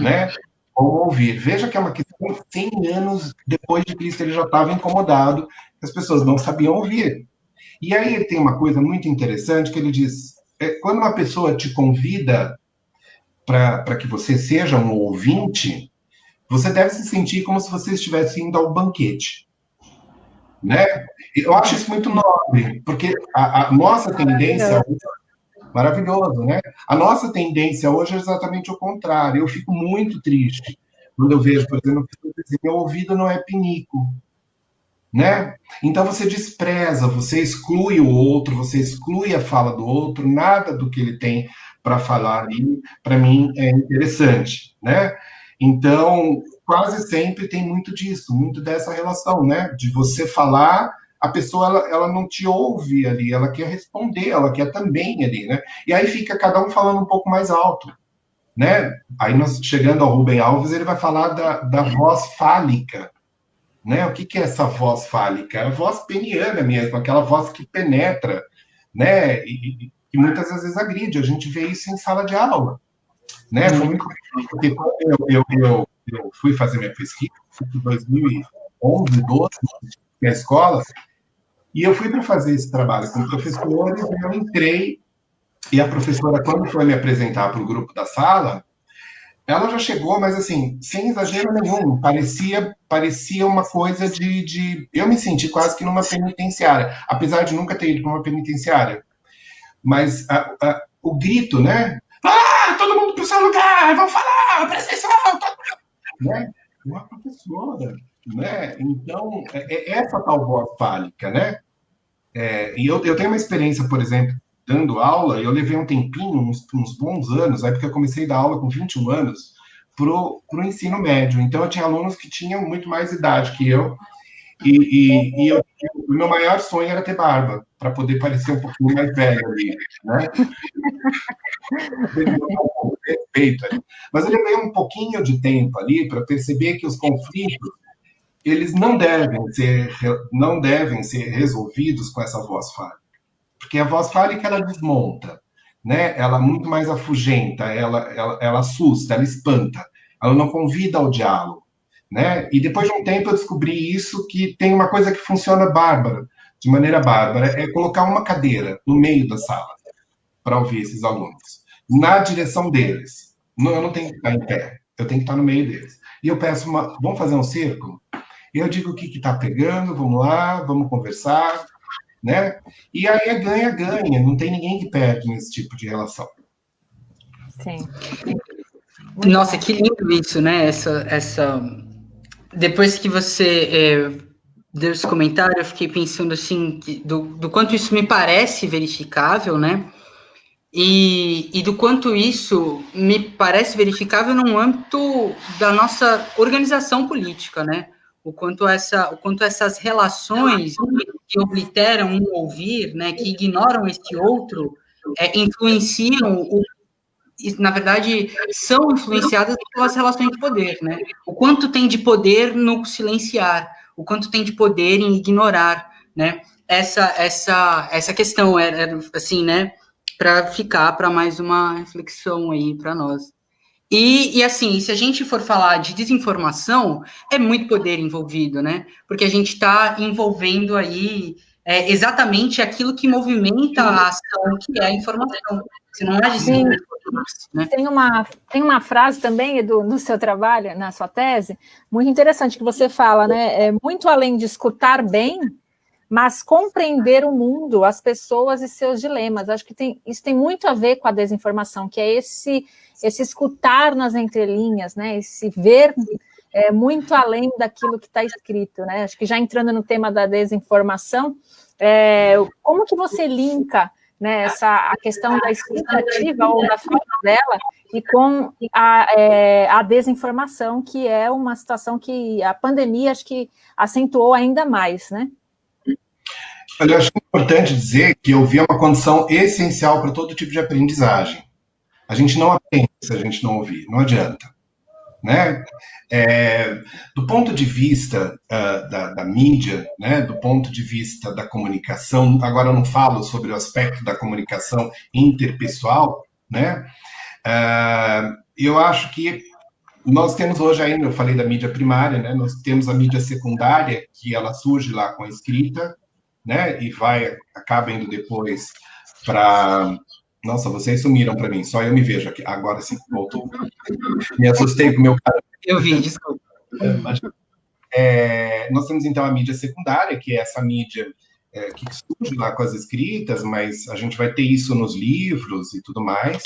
né? Como ouvir. Veja que é uma questão de 100 anos depois de Cristo ele já estava incomodado, as pessoas não sabiam ouvir. E aí tem uma coisa muito interessante que ele diz: é, quando uma pessoa te convida para que você seja um ouvinte, você deve se sentir como se você estivesse indo ao banquete. Né? Eu acho isso muito nobre, porque a, a nossa tendência Maravilhoso, né? A nossa tendência hoje é exatamente o contrário. Eu fico muito triste quando eu vejo, por exemplo, pessoas dizem, meu ouvido não é pinico, né? Então você despreza, você exclui o outro, você exclui a fala do outro, nada do que ele tem para falar ali, para mim, é interessante, né? Então, quase sempre tem muito disso, muito dessa relação, né? De você falar a pessoa ela, ela não te ouve ali, ela quer responder, ela quer também ali, né? E aí fica cada um falando um pouco mais alto, né? Aí nós chegando ao Rubem Alves, ele vai falar da, da voz fálica, Né? O que, que é essa voz fálica? É a voz peniana mesmo, aquela voz que penetra, né? E, e muitas vezes agride. A gente vê isso em sala de aula. Né? Foi muito porque eu, eu, eu, eu fui fazer minha pesquisa em 2011, 12, na escola, e eu fui para fazer esse trabalho com professores, eu entrei, e a professora, quando foi me apresentar para o grupo da sala, ela já chegou, mas assim, sem exagero nenhum, parecia, parecia uma coisa de, de. Eu me senti quase que numa penitenciária, apesar de nunca ter ido para uma penitenciária. Mas a, a, o grito, né? Ah, todo mundo para o seu lugar, vamos falar, presta atenção, todo mundo. Né? Uma professora, né? Então, é, é essa tal voz fálica, né? É, e eu, eu tenho uma experiência, por exemplo, dando aula, eu levei um tempinho, uns, uns bons anos, aí porque eu comecei a dar aula com 21 anos, para o ensino médio. Então, eu tinha alunos que tinham muito mais idade que eu, e, e, e eu, o meu maior sonho era ter barba, para poder parecer um pouquinho mais velho ali, né? [laughs] Respeito. Mas eu levei um pouquinho de tempo ali para perceber que os conflitos eles não devem ser não devem ser resolvidos com essa voz fálica, porque a voz fálica ela desmonta, né? Ela muito mais afugenta, ela, ela, ela assusta, ela espanta, ela não convida ao diálogo, né? E depois de um tempo eu descobri isso que tem uma coisa que funciona bárbara, de maneira bárbara, é colocar uma cadeira no meio da sala para ouvir esses alunos, na direção deles. Não, eu não tenho que estar em pé, eu tenho que estar no meio deles. E eu peço uma, vamos fazer um círculo? Eu digo o que está pegando, vamos lá, vamos conversar, né? E aí é ganha-ganha, não tem ninguém que perde nesse tipo de relação. Sim. Nossa, que lindo isso, né? Essa, essa... Depois que você é, deu esse comentário, eu fiquei pensando assim, do, do quanto isso me parece verificável, né? E, e, do quanto isso me parece verificável no âmbito da nossa organização política, né? o quanto, essa, o quanto essas relações que obliteram um ouvir, né, que ignoram este outro, é, influenciam, o, na verdade, são influenciadas pelas relações de poder, né? O quanto tem de poder no silenciar, o quanto tem de poder em ignorar, né? Essa, essa, essa questão era, assim, né? Para ficar para mais uma reflexão aí para nós. E, e, assim, se a gente for falar de desinformação, é muito poder envolvido, né? Porque a gente está envolvendo aí é, exatamente aquilo que movimenta a ação, que é a informação. Se não é desinformação, né? Tem uma, tem uma frase também, Edu, no seu trabalho, na sua tese, muito interessante, que você fala, né? É muito além de escutar bem, mas compreender o mundo, as pessoas e seus dilemas. Acho que tem, isso tem muito a ver com a desinformação, que é esse esse escutar nas entrelinhas, né? Esse ver é, muito além daquilo que está escrito, né? Acho que já entrando no tema da desinformação, é, como que você linka né, essa, a questão da expectativa ou da falta dela e com a, é, a desinformação, que é uma situação que a pandemia acho que acentuou ainda mais, né? Eu acho importante dizer que ouvir é uma condição essencial para todo tipo de aprendizagem. A gente não aprende se a gente não ouvir, não adianta. Né? É, do ponto de vista uh, da, da, mídia, né, do ponto de vista da comunicação, agora eu não falo sobre o aspecto da comunicação interpessoal, né, uh, eu acho que nós temos hoje ainda, eu falei da mídia primária, né, nós temos a mídia secundária, que ela surge lá com a escrita, né, e vai, acaba indo depois para nossa, vocês sumiram para mim, só eu me vejo aqui. Agora sim, voltou. Me assustei com o meu cara. Eu vi, desculpa. É, nós temos então a mídia secundária, que é essa mídia é, que surge lá com as escritas, mas a gente vai ter isso nos livros e tudo mais,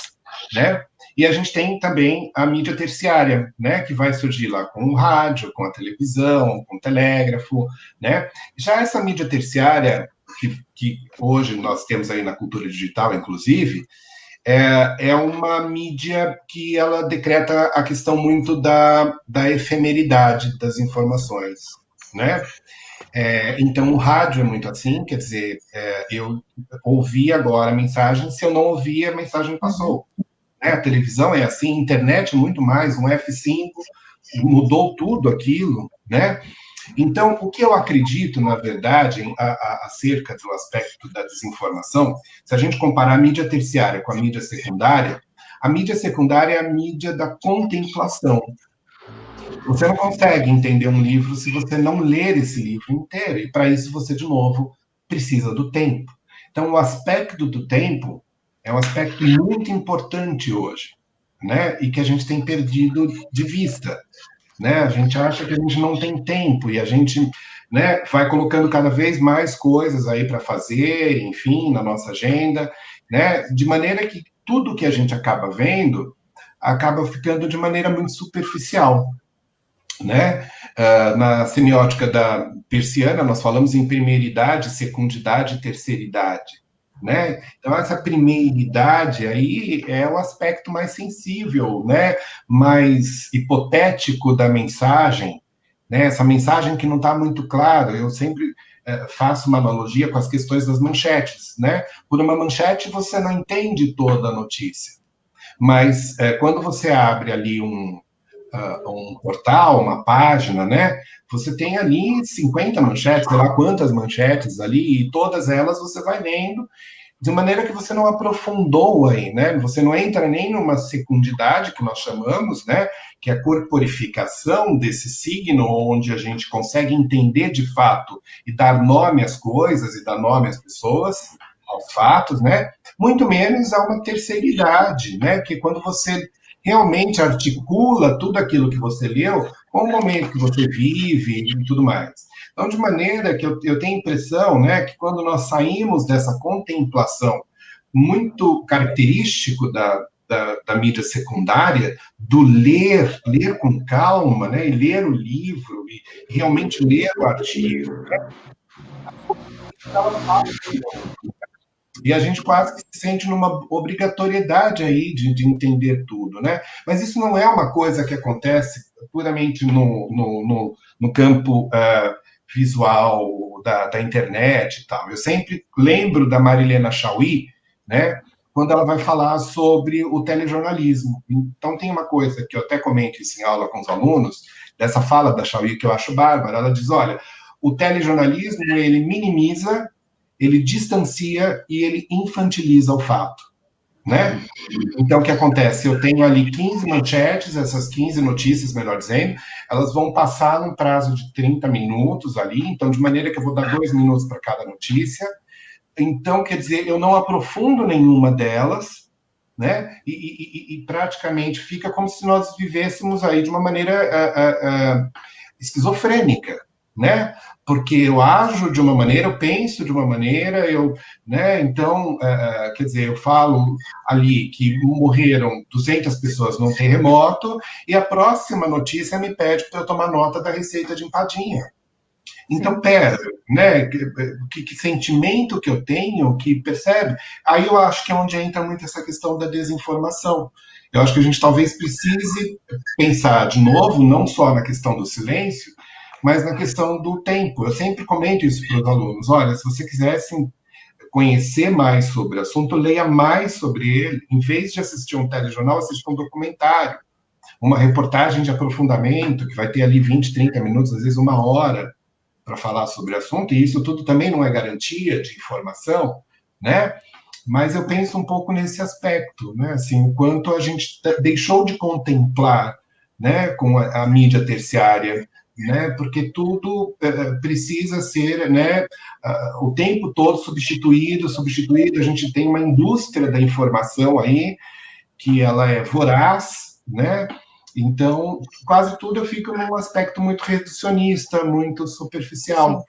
né? E a gente tem também a mídia terciária, né, que vai surgir lá com o rádio, com a televisão, com o telégrafo, né? Já essa mídia terciária, que, que hoje nós temos aí na cultura digital, inclusive, é, é uma mídia que ela decreta a questão muito da, da efemeridade das informações, né? É, então, o rádio é muito assim, quer dizer, é, eu ouvi agora a mensagem, se eu não ouvi, a mensagem passou. Né? A televisão é assim, internet muito mais, um F5 mudou tudo aquilo, né? Então, o que eu acredito, na verdade, a, a, acerca do aspecto da desinformação, se a gente comparar a mídia terciária com a mídia secundária, a mídia secundária é a mídia da contemplação. Você não consegue entender um livro se você não ler esse livro inteiro, e para isso você, de novo, precisa do tempo. Então, o aspecto do tempo é um aspecto muito importante hoje, né? E que a gente tem perdido de vista, né? A gente acha que a gente não tem tempo e a gente, né, vai colocando cada vez mais coisas aí para fazer, enfim, na nossa agenda, né? De maneira que tudo que a gente acaba vendo acaba ficando de maneira muito superficial, né? Uh, na semiótica da persiana, nós falamos em primeiridade, secundidade e terceiridade. Né? Então, essa primeiridade aí é o aspecto mais sensível, né? mais hipotético da mensagem, né? essa mensagem que não está muito clara. Eu sempre é, faço uma analogia com as questões das manchetes. Né? Por uma manchete, você não entende toda a notícia, mas é, quando você abre ali um, uh, um portal, uma página, né? Você tem ali 50 manchetes, sei lá quantas manchetes ali, e todas elas você vai lendo de maneira que você não aprofundou aí, né? Você não entra nem numa secundidade que nós chamamos, né? Que é a corporificação desse signo, onde a gente consegue entender de fato e dar nome às coisas e dar nome às pessoas, aos fatos, né? Muito menos a uma terceiridade, né? Que quando você realmente articula tudo aquilo que você leu com o momento que você vive e tudo mais. Então, de maneira que eu, eu tenho a impressão né, que quando nós saímos dessa contemplação muito característico da, da, da, mídia secundária, do ler, ler com calma, né, e ler o livro, e realmente ler o artigo. Né? E a gente quase que se sente numa obrigatoriedade aí de, de entender tudo, né? Mas isso não é uma coisa que acontece puramente no, no, no, no campo uh, visual da, da, internet e tal. Eu sempre lembro da Marilena Chauí, né? Quando ela vai falar sobre o telejornalismo. Então, tem uma coisa que eu até comento isso em aula com os alunos, dessa fala da Chauí que eu acho bárbara. Ela diz: olha, o telejornalismo ele minimiza ele distancia e ele infantiliza o fato. Né? Então, o que acontece? Eu tenho ali 15 manchetes, essas 15 notícias, melhor dizendo, elas vão passar num prazo de 30 minutos ali, então, de maneira que eu vou dar dois minutos para cada notícia. Então, quer dizer, eu não aprofundo nenhuma delas, né? E, e, e praticamente fica como se nós vivêssemos aí de uma maneira uh, uh, uh, esquizofrênica, né? Porque eu ajo de uma maneira, eu penso de uma maneira, eu, né? Então, uh, quer dizer, eu falo ali que morreram 200 pessoas num terremoto e a próxima notícia me pede para eu tomar nota da receita de empadinha. Então, pera, né? Que, que, sentimento que eu tenho, que percebe? Aí eu acho que é onde entra muito essa questão da desinformação. Eu acho que a gente talvez precise pensar de novo, não só na questão do silêncio, mas na questão do tempo. Eu sempre comento isso para os alunos: olha, se você quisesse conhecer mais sobre o assunto, leia mais sobre ele. Em vez de assistir um telejornal, assista um documentário, uma reportagem de aprofundamento, que vai ter ali 20, 30 minutos, às vezes uma hora, para falar sobre o assunto, e isso tudo também não é garantia de informação, né? Mas eu penso um pouco nesse aspecto, né? Assim, o quanto a gente deixou de contemplar, né, com a, a mídia terciária né? Porque tudo uh, precisa ser, né? Uh, o tempo todo substituído, substituído. A gente tem uma indústria da informação aí que ela é voraz, né? Então, quase tudo eu fico num aspecto muito reducionista, muito superficial.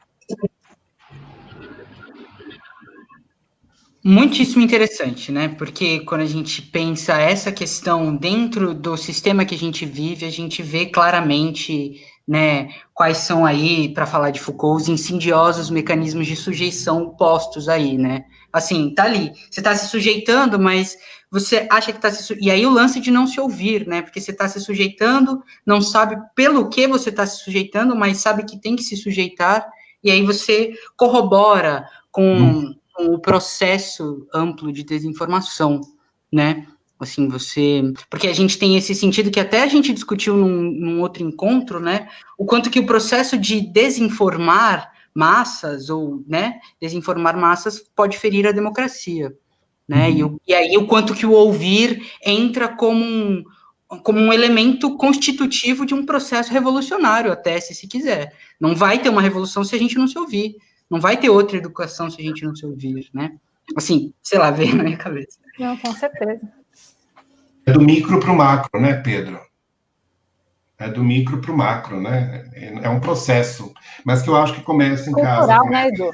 Muitíssimo interessante, né? Porque quando a gente pensa essa questão dentro do sistema que a gente vive, a gente vê claramente né, quais são aí, para falar de Foucault, os insidiosos mecanismos de sujeição postos aí, né? Assim, tá ali, você está se sujeitando, mas você acha que está se... E aí o lance de não se ouvir, né? Porque você está se sujeitando, não sabe pelo que você está se sujeitando, mas sabe que tem que se sujeitar, e aí você corrobora com, hum. com o processo amplo de desinformação, né? Assim, você. Porque a gente tem esse sentido que até a gente discutiu num, num outro encontro, né? O quanto que o processo de desinformar massas, ou, né, desinformar massas pode ferir a democracia, né? Uhum. E, o, e aí o quanto que o ouvir entra como um, como um elemento constitutivo de um processo revolucionário, até se se quiser. Não vai ter uma revolução se a gente não se ouvir. Não vai ter outra educação se a gente não se ouvir, né? Assim, sei lá, veio na minha cabeça. Não, com certeza. É do micro para o macro, né, Pedro? É do micro para o macro, né? É um processo, mas que eu acho que começa em cultural, casa. Cultural, né, Edu?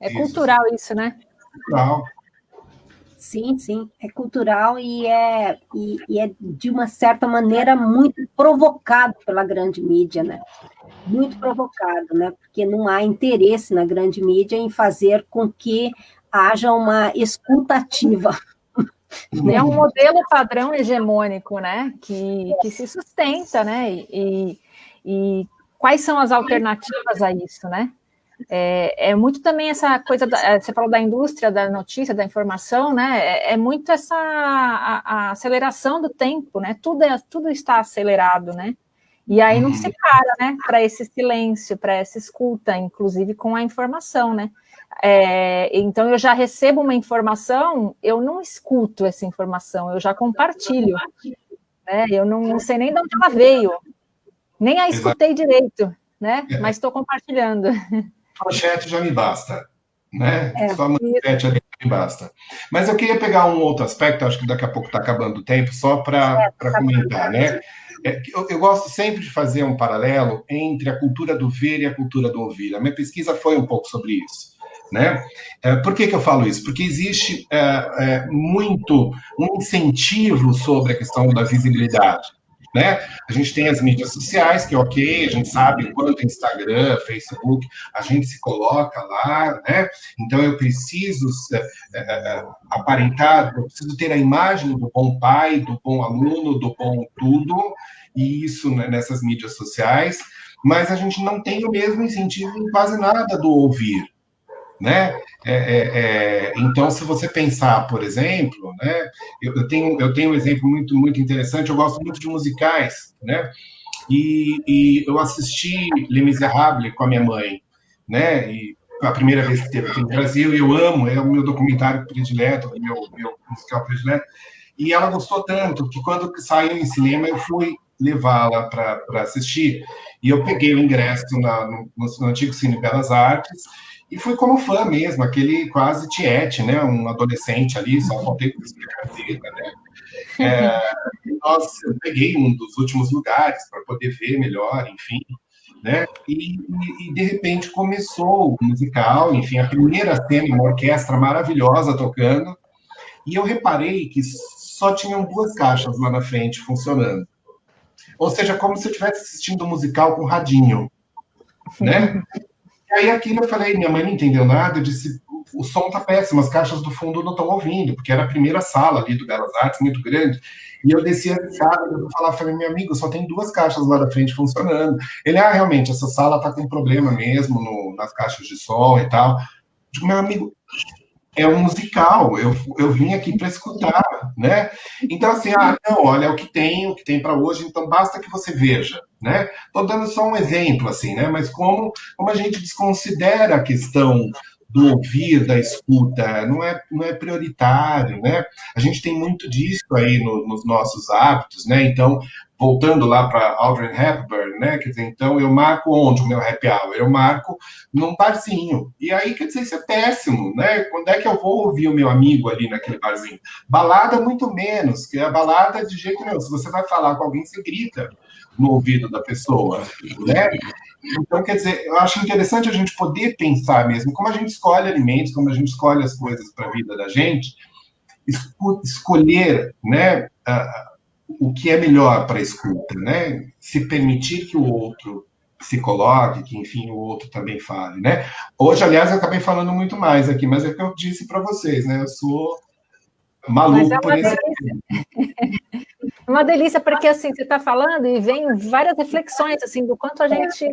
É isso. cultural isso, né? Cultural. Sim, sim, é cultural e é, e, e, é, de uma certa maneira, muito provocado pela grande mídia, né? Muito provocado, né? Porque não há interesse na grande mídia em fazer com que haja uma escutativa. É um modelo padrão hegemônico, né? Que, que se sustenta, né? E, e quais são as alternativas a isso, né? É, é, muito também essa coisa, da, você falou da indústria da notícia, da informação, né? É, é muito essa a, a, aceleração do tempo, né? Tudo, é, tudo está acelerado, né? E aí não se para, né? Para esse silêncio, para essa escuta, inclusive com a informação, né? É, então eu já recebo uma informação, eu não escuto essa informação, eu já compartilho. Né? Eu não, não sei nem de onde ela veio, nem a escutei direito, né? É. Mas estou compartilhando manchete já me basta, né? É, só a manchete ali me basta. Mas eu queria pegar um outro aspecto, acho que daqui a pouco está acabando o tempo, só para é, tá comentar, né? É, eu, eu, gosto sempre de fazer um paralelo entre a cultura do ver e a cultura do ouvir. A minha pesquisa foi um pouco sobre isso. Né? É, por que, que eu falo isso? Porque existe é, é muito um incentivo sobre a questão da visibilidade. Né? A gente tem as mídias sociais, que é ok, a gente sabe quanto Instagram, Facebook, a gente se coloca lá, né? Então eu preciso é, é, é, aparentar, eu preciso ter a imagem do bom pai, do bom aluno, do bom tudo, e isso né, nessas mídias sociais, mas a gente não tem o mesmo incentivo em quase nada do ouvir né? É, é, é, então, se você pensar, por exemplo, né? Eu, eu, tenho eu tenho um exemplo muito muito interessante. Eu gosto muito de musicais, né? E, e eu assisti Les Miserables com a minha mãe, né? E a primeira vez que teve aqui no Brasil, eu amo, é o meu documentário predileto, meu, meu musical predileto. E ela gostou tanto que quando saiu em cinema eu fui levá-la para assistir. E eu peguei o ingresso na, no, no, antigo Cine Belas Artes e fui como fã mesmo, aquele quase tiete, né? Um adolescente ali, só faltei com carteira, né? É, nós, eu peguei um dos últimos lugares para poder ver melhor, enfim, né? E, e, e, de repente começou o musical, enfim, a primeira cena, uma orquestra maravilhosa tocando, e eu reparei que só tinham duas caixas lá na frente funcionando. Ou seja, como se eu estivesse assistindo um musical com radinho, né? [laughs] aí aquilo eu falei, minha mãe não entendeu nada, eu disse, o som tá péssimo, as caixas do fundo não estão ouvindo, porque era a primeira sala ali do Belas Artes, muito grande. E eu desci a escada, eu falava, falei, meu amigo, só tem duas caixas lá da frente funcionando. Ele, ah, realmente, essa sala tá com problema mesmo no, nas caixas de som e tal. Digo, meu amigo, é um musical, eu, eu vim aqui para escutar, né? Então, assim, ah, não, olha, é o que tem, o que tem para hoje, então basta que você veja, né? Estou dando só um exemplo, assim, né? Mas como, como a gente desconsidera a questão do ouvir, da escuta, não é, não é prioritário, né? A gente tem muito disso aí no, nos nossos hábitos, né? Então, voltando lá para Audrey Hepburn, né? Quer dizer, então eu marco onde o meu happy hour? Eu marco num barzinho. E aí, quer dizer, isso é péssimo, né? Quando é que eu vou ouvir o meu amigo ali naquele barzinho? Balada, muito menos, que a balada de jeito nenhum. Se você vai falar com alguém, você grita no ouvido da pessoa, né? Então, quer dizer, eu acho interessante a gente poder pensar mesmo como a gente escolhe alimentos, como a gente escolhe as coisas para a vida da gente, escolher, né? O que é melhor para a escuta, né? Se permitir que o outro se coloque, que enfim o outro também fale, né? Hoje, aliás, eu acabei falando muito mais aqui, mas é o que eu disse para vocês, né? Eu sou maluco é por esse [laughs] Uma delícia, porque assim, você está falando e vem várias reflexões assim do quanto a gente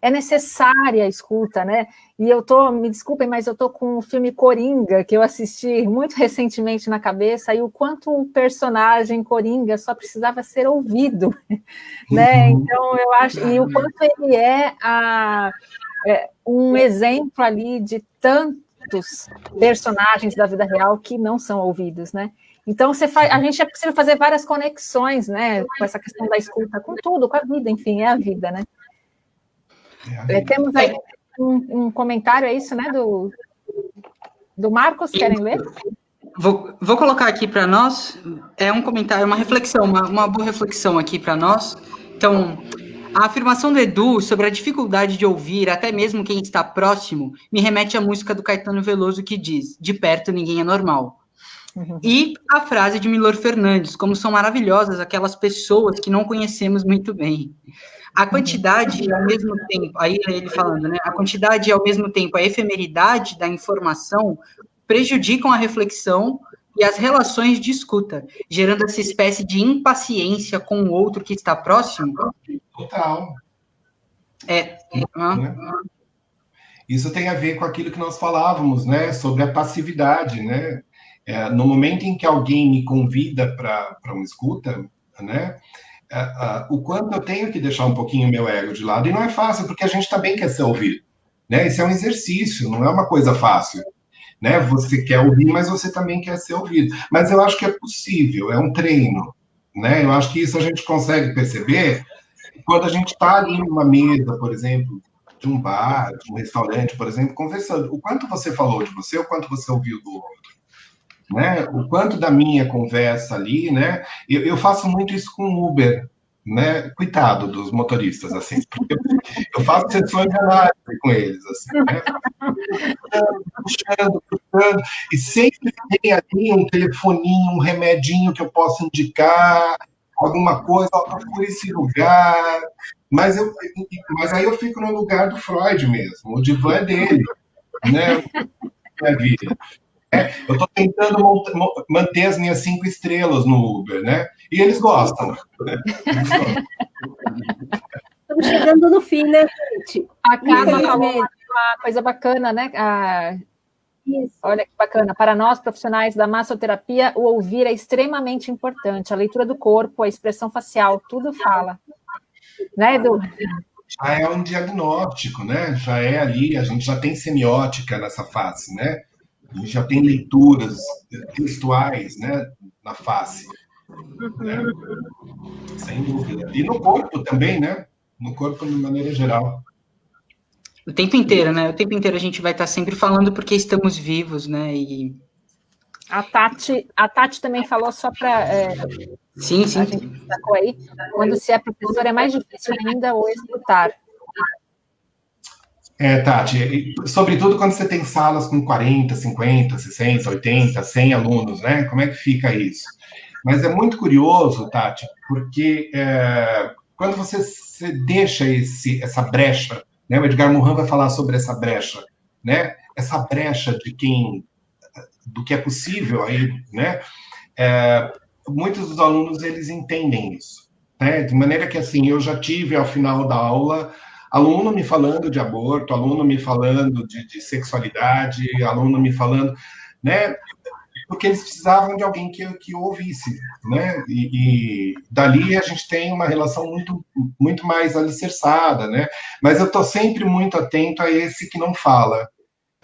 é necessária a escuta, né? E eu tô, me desculpem, mas eu tô com o filme Coringa, que eu assisti muito recentemente na cabeça, e o quanto o personagem Coringa só precisava ser ouvido, [laughs] né? Uhum. Então eu acho, e o quanto ele é, a, é um exemplo ali de tantos personagens da vida real que não são ouvidos, né? Então, você faz, a gente é possível fazer várias conexões, né, com essa questão da escuta, com tudo, com a vida, enfim, é a vida, né? É, é temos aí um, um, comentário, é isso, né, do, do Marcos, querem ler? Vou, vou colocar aqui para nós, é um comentário, uma reflexão, uma, uma boa reflexão aqui para nós. Então, a afirmação do Edu sobre a dificuldade de ouvir até mesmo quem está próximo me remete à música do Caetano Veloso que diz: De perto ninguém é normal. Uhum. E a frase de Milor Fernandes, como são maravilhosas aquelas pessoas que não conhecemos muito bem. A quantidade e ao mesmo tempo, aí ele falando, né? A quantidade e ao mesmo tempo a efemeridade da informação prejudicam a reflexão e as relações de escuta, gerando essa espécie de impaciência com o outro que está próximo. Total. É. né? Isso tem a ver com aquilo que nós falávamos, né? Sobre a passividade, né? É, no momento em que alguém me convida para uma escuta, né, é, é, o quanto eu tenho que deixar um pouquinho meu ego de lado, e não é fácil, porque a gente também quer ser ouvido. Né? Isso é um exercício, não é uma coisa fácil. Né? Você quer ouvir, mas você também quer ser ouvido. Mas eu acho que é possível, é um treino. Né? Eu acho que isso a gente consegue perceber quando a gente está ali numa mesa, por exemplo, de um bar, de um restaurante, por exemplo, conversando. O quanto você falou de você, o quanto você ouviu do outro né? O quanto da minha conversa ali, né? Eu, eu faço muito isso com Uber, né? Coitado dos motoristas, assim, porque eu faço sessões de análise com eles, assim, né? Puxando, puxando, e sempre tem ali um telefoninho, um remedinho que eu posso indicar, alguma coisa, por esse lugar, mas, eu, mas aí eu fico no lugar do Freud mesmo, o divã é dele, né? Minha vida. Eu estou tentando manter as minhas cinco estrelas no Uber, né? E eles gostam. Né? [laughs] Estamos chegando no fim, né, gente? A Carla falou uma coisa bacana, né? Ah, olha que bacana. Para nós, profissionais da massoterapia, o ouvir é extremamente importante. A leitura do corpo, a expressão facial, tudo fala. Né, Edu? Já é um diagnóstico, né? Já é ali, a gente já tem semiótica nessa fase, né? A gente já tem leituras textuais né, na face. Né? Sem dúvida. E no corpo também, né? No corpo de maneira geral. O tempo inteiro, né? O tempo inteiro a gente vai estar sempre falando porque estamos vivos, né? E... A Tati, a Tati também falou só para. É, sim, sim. A gente destacou aí. Quando se é professor, é mais difícil ainda o escutar. É, Tati, sobretudo quando você tem salas com 40, 50, 60, 80, 100 alunos, né? Como é que fica isso? Mas é muito curioso, Tati, porque é, quando você, você, deixa esse, essa brecha, né? O Edgar Morin vai falar sobre essa brecha, né? Essa brecha de quem, do que é possível aí, né? É, muitos dos alunos eles entendem isso, né? De maneira que assim, eu já tive ao final da aula aluno me falando de aborto, aluno me falando de, de sexualidade, aluno me falando, né? Porque eles precisavam de alguém que, que ouvisse, né? E, e dali a gente tem uma relação muito, muito mais alicerçada, né? Mas eu estou sempre muito atento a esse que não fala,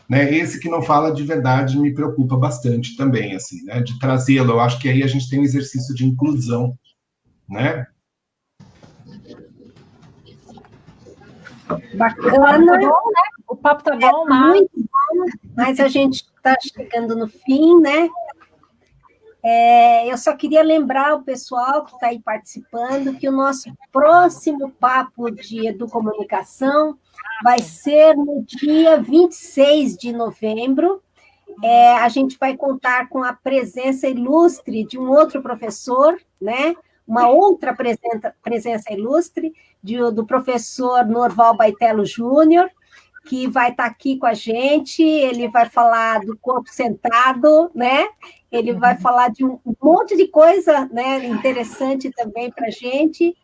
né? Esse que não fala de verdade me preocupa bastante também, assim, né? De trazê-lo. Eu acho que aí a gente tem um exercício de inclusão, né? Bacana. Tá bom, né? O papo tá bom, é mas... muito bom, mas a gente está chegando no fim, né? É, eu só queria lembrar o pessoal que está aí participando que o nosso próximo papo de educomunicação vai ser no dia 26 de novembro. É, a gente vai contar com a presença ilustre de um outro professor, né? uma outra presença, presença ilustre de, do professor Norval Baitello Júnior, que vai estar aqui com a gente, ele vai falar do corpo sentado, né? Ele vai falar de um monte de coisa né, interessante também para a gente.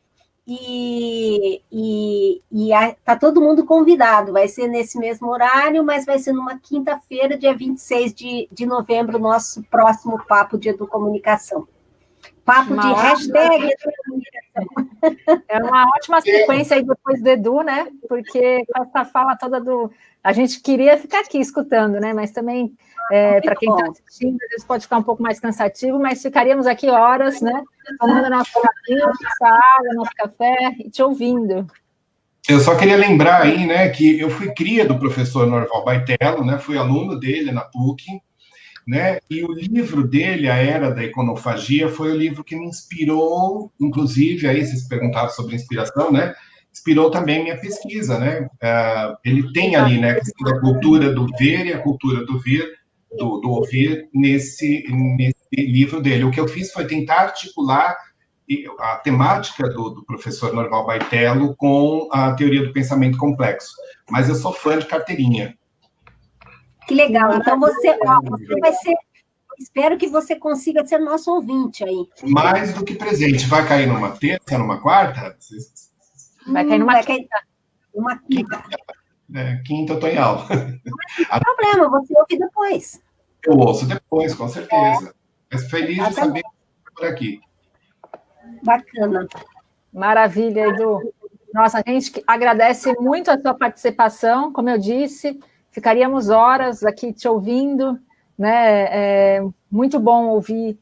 E, e, e a, tá todo mundo convidado. Vai ser nesse mesmo horário, mas vai ser numa quinta-feira, dia 26 de, de novembro, nosso próximo Papo de Educomunicação. Papo uma de ótima... hashtag É uma ótima sequência aí depois do Edu, né? Porque com essa fala toda do. A gente queria ficar aqui escutando, né? Mas também, é, para quem está assistindo, às vezes pode ficar um pouco mais cansativo, mas ficaríamos aqui horas, né? Tomando nosso café, nossa água, nosso café e te ouvindo. Eu só queria lembrar aí, né, que eu fui cria do professor Norval Baitello, né? Fui aluno dele na PUC né? E o livro dele, A Era da Iconofagia, foi o livro que me inspirou, inclusive, aí vocês perguntaram sobre inspiração, né? Inspirou também minha pesquisa, né? Uh, ele tem ali, né, a cultura do ver e a cultura do ver, do, do ouvir nesse, nesse livro dele. O que eu fiz foi tentar articular a temática do, do, professor Norval Baitello com a teoria do pensamento complexo. Mas eu sou fã de carteirinha. Que legal. Então você, ó, você vai ser. Espero que você consiga ser nosso ouvinte aí. Mais do que presente. Vai cair numa terça, numa quarta? Vai cair numa vai quinta. Cair uma quinta. É, quinta eu tô em aula. Não tem problema, você ouve depois. Eu ouço depois, com certeza. É. Mas feliz de saber que por aqui. Bacana. Maravilha, Edu. Nossa, a gente agradece muito a sua participação, como eu disse, ficaríamos horas aqui te ouvindo, né? É muito bom ouvir,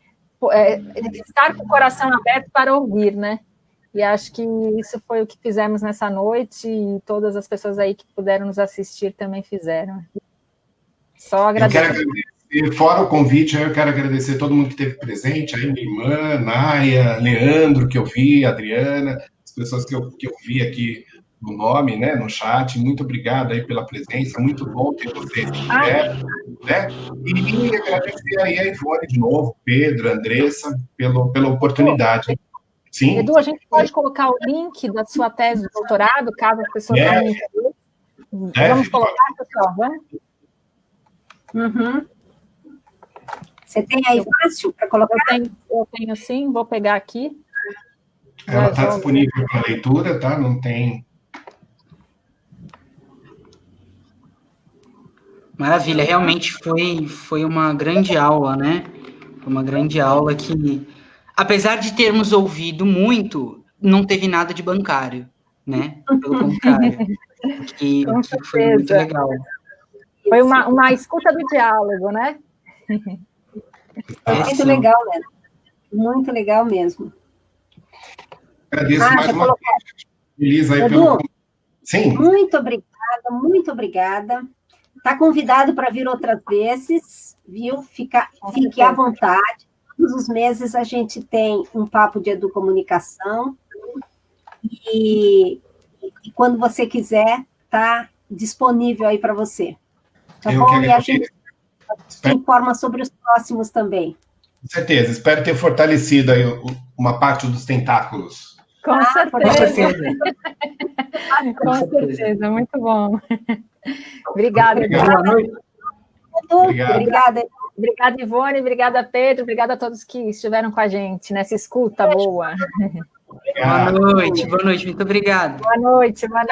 é, estar com o coração aberto para ouvir, né? E acho que isso foi o que fizemos nessa noite e todas as pessoas aí que puderam nos assistir também fizeram. Só agradecer. Eu quero agradecer, fora o convite, eu quero agradecer todo mundo que esteve presente, aí minha irmã, Naia, Leandro, que eu vi, Adriana, as pessoas que eu, que eu vi aqui no nome, né, no chat. Muito obrigado aí pela presença, muito bom ter vocês aqui, né? né? E agradecer aí a Ivone de novo, Pedro, Andressa, pelo, pela oportunidade. Sim. Edu, a gente pode colocar o link da sua tese de doutorado, caso a pessoa é. tenha é. Vamos colocar, pessoal, vamos? Uhum. Você tem aí fácil para colocar? Eu tenho, eu tenho sim, vou pegar aqui. Ela está disponível para leitura, tá? Não tem Maravilha, realmente foi, foi uma grande aula, né? Foi uma grande aula que, apesar de termos ouvido muito, não teve nada de bancário, né? Pelo contrário, que, [laughs] que foi muito legal. Foi uma, uma escuta do diálogo, né? Foi muito legal, né? Muito legal mesmo. Agradeço ah, mais uma vez. Feliz aí Edu, pelo... Sim. Muito obrigada, muito obrigada. Está convidado para vir outras vezes, viu? Fica, fique à vontade. Todos os meses a gente tem um papo de educomunicação. E, e quando você quiser, está disponível aí para você. Tá Eu bom? E a gente te informa sobre os próximos também. Com certeza. Espero ter fortalecido aí uma parte dos tentáculos. Com ah, certeza. [laughs] Com certeza, muito bom. Obrigada. Boa noite. Obrigada. Obrigada, Ivone, obrigada, Pedro, obrigada a todos que estiveram com a gente nessa escuta boa. Boa noite, boa noite, muito obrigado. Boa noite, boa noite.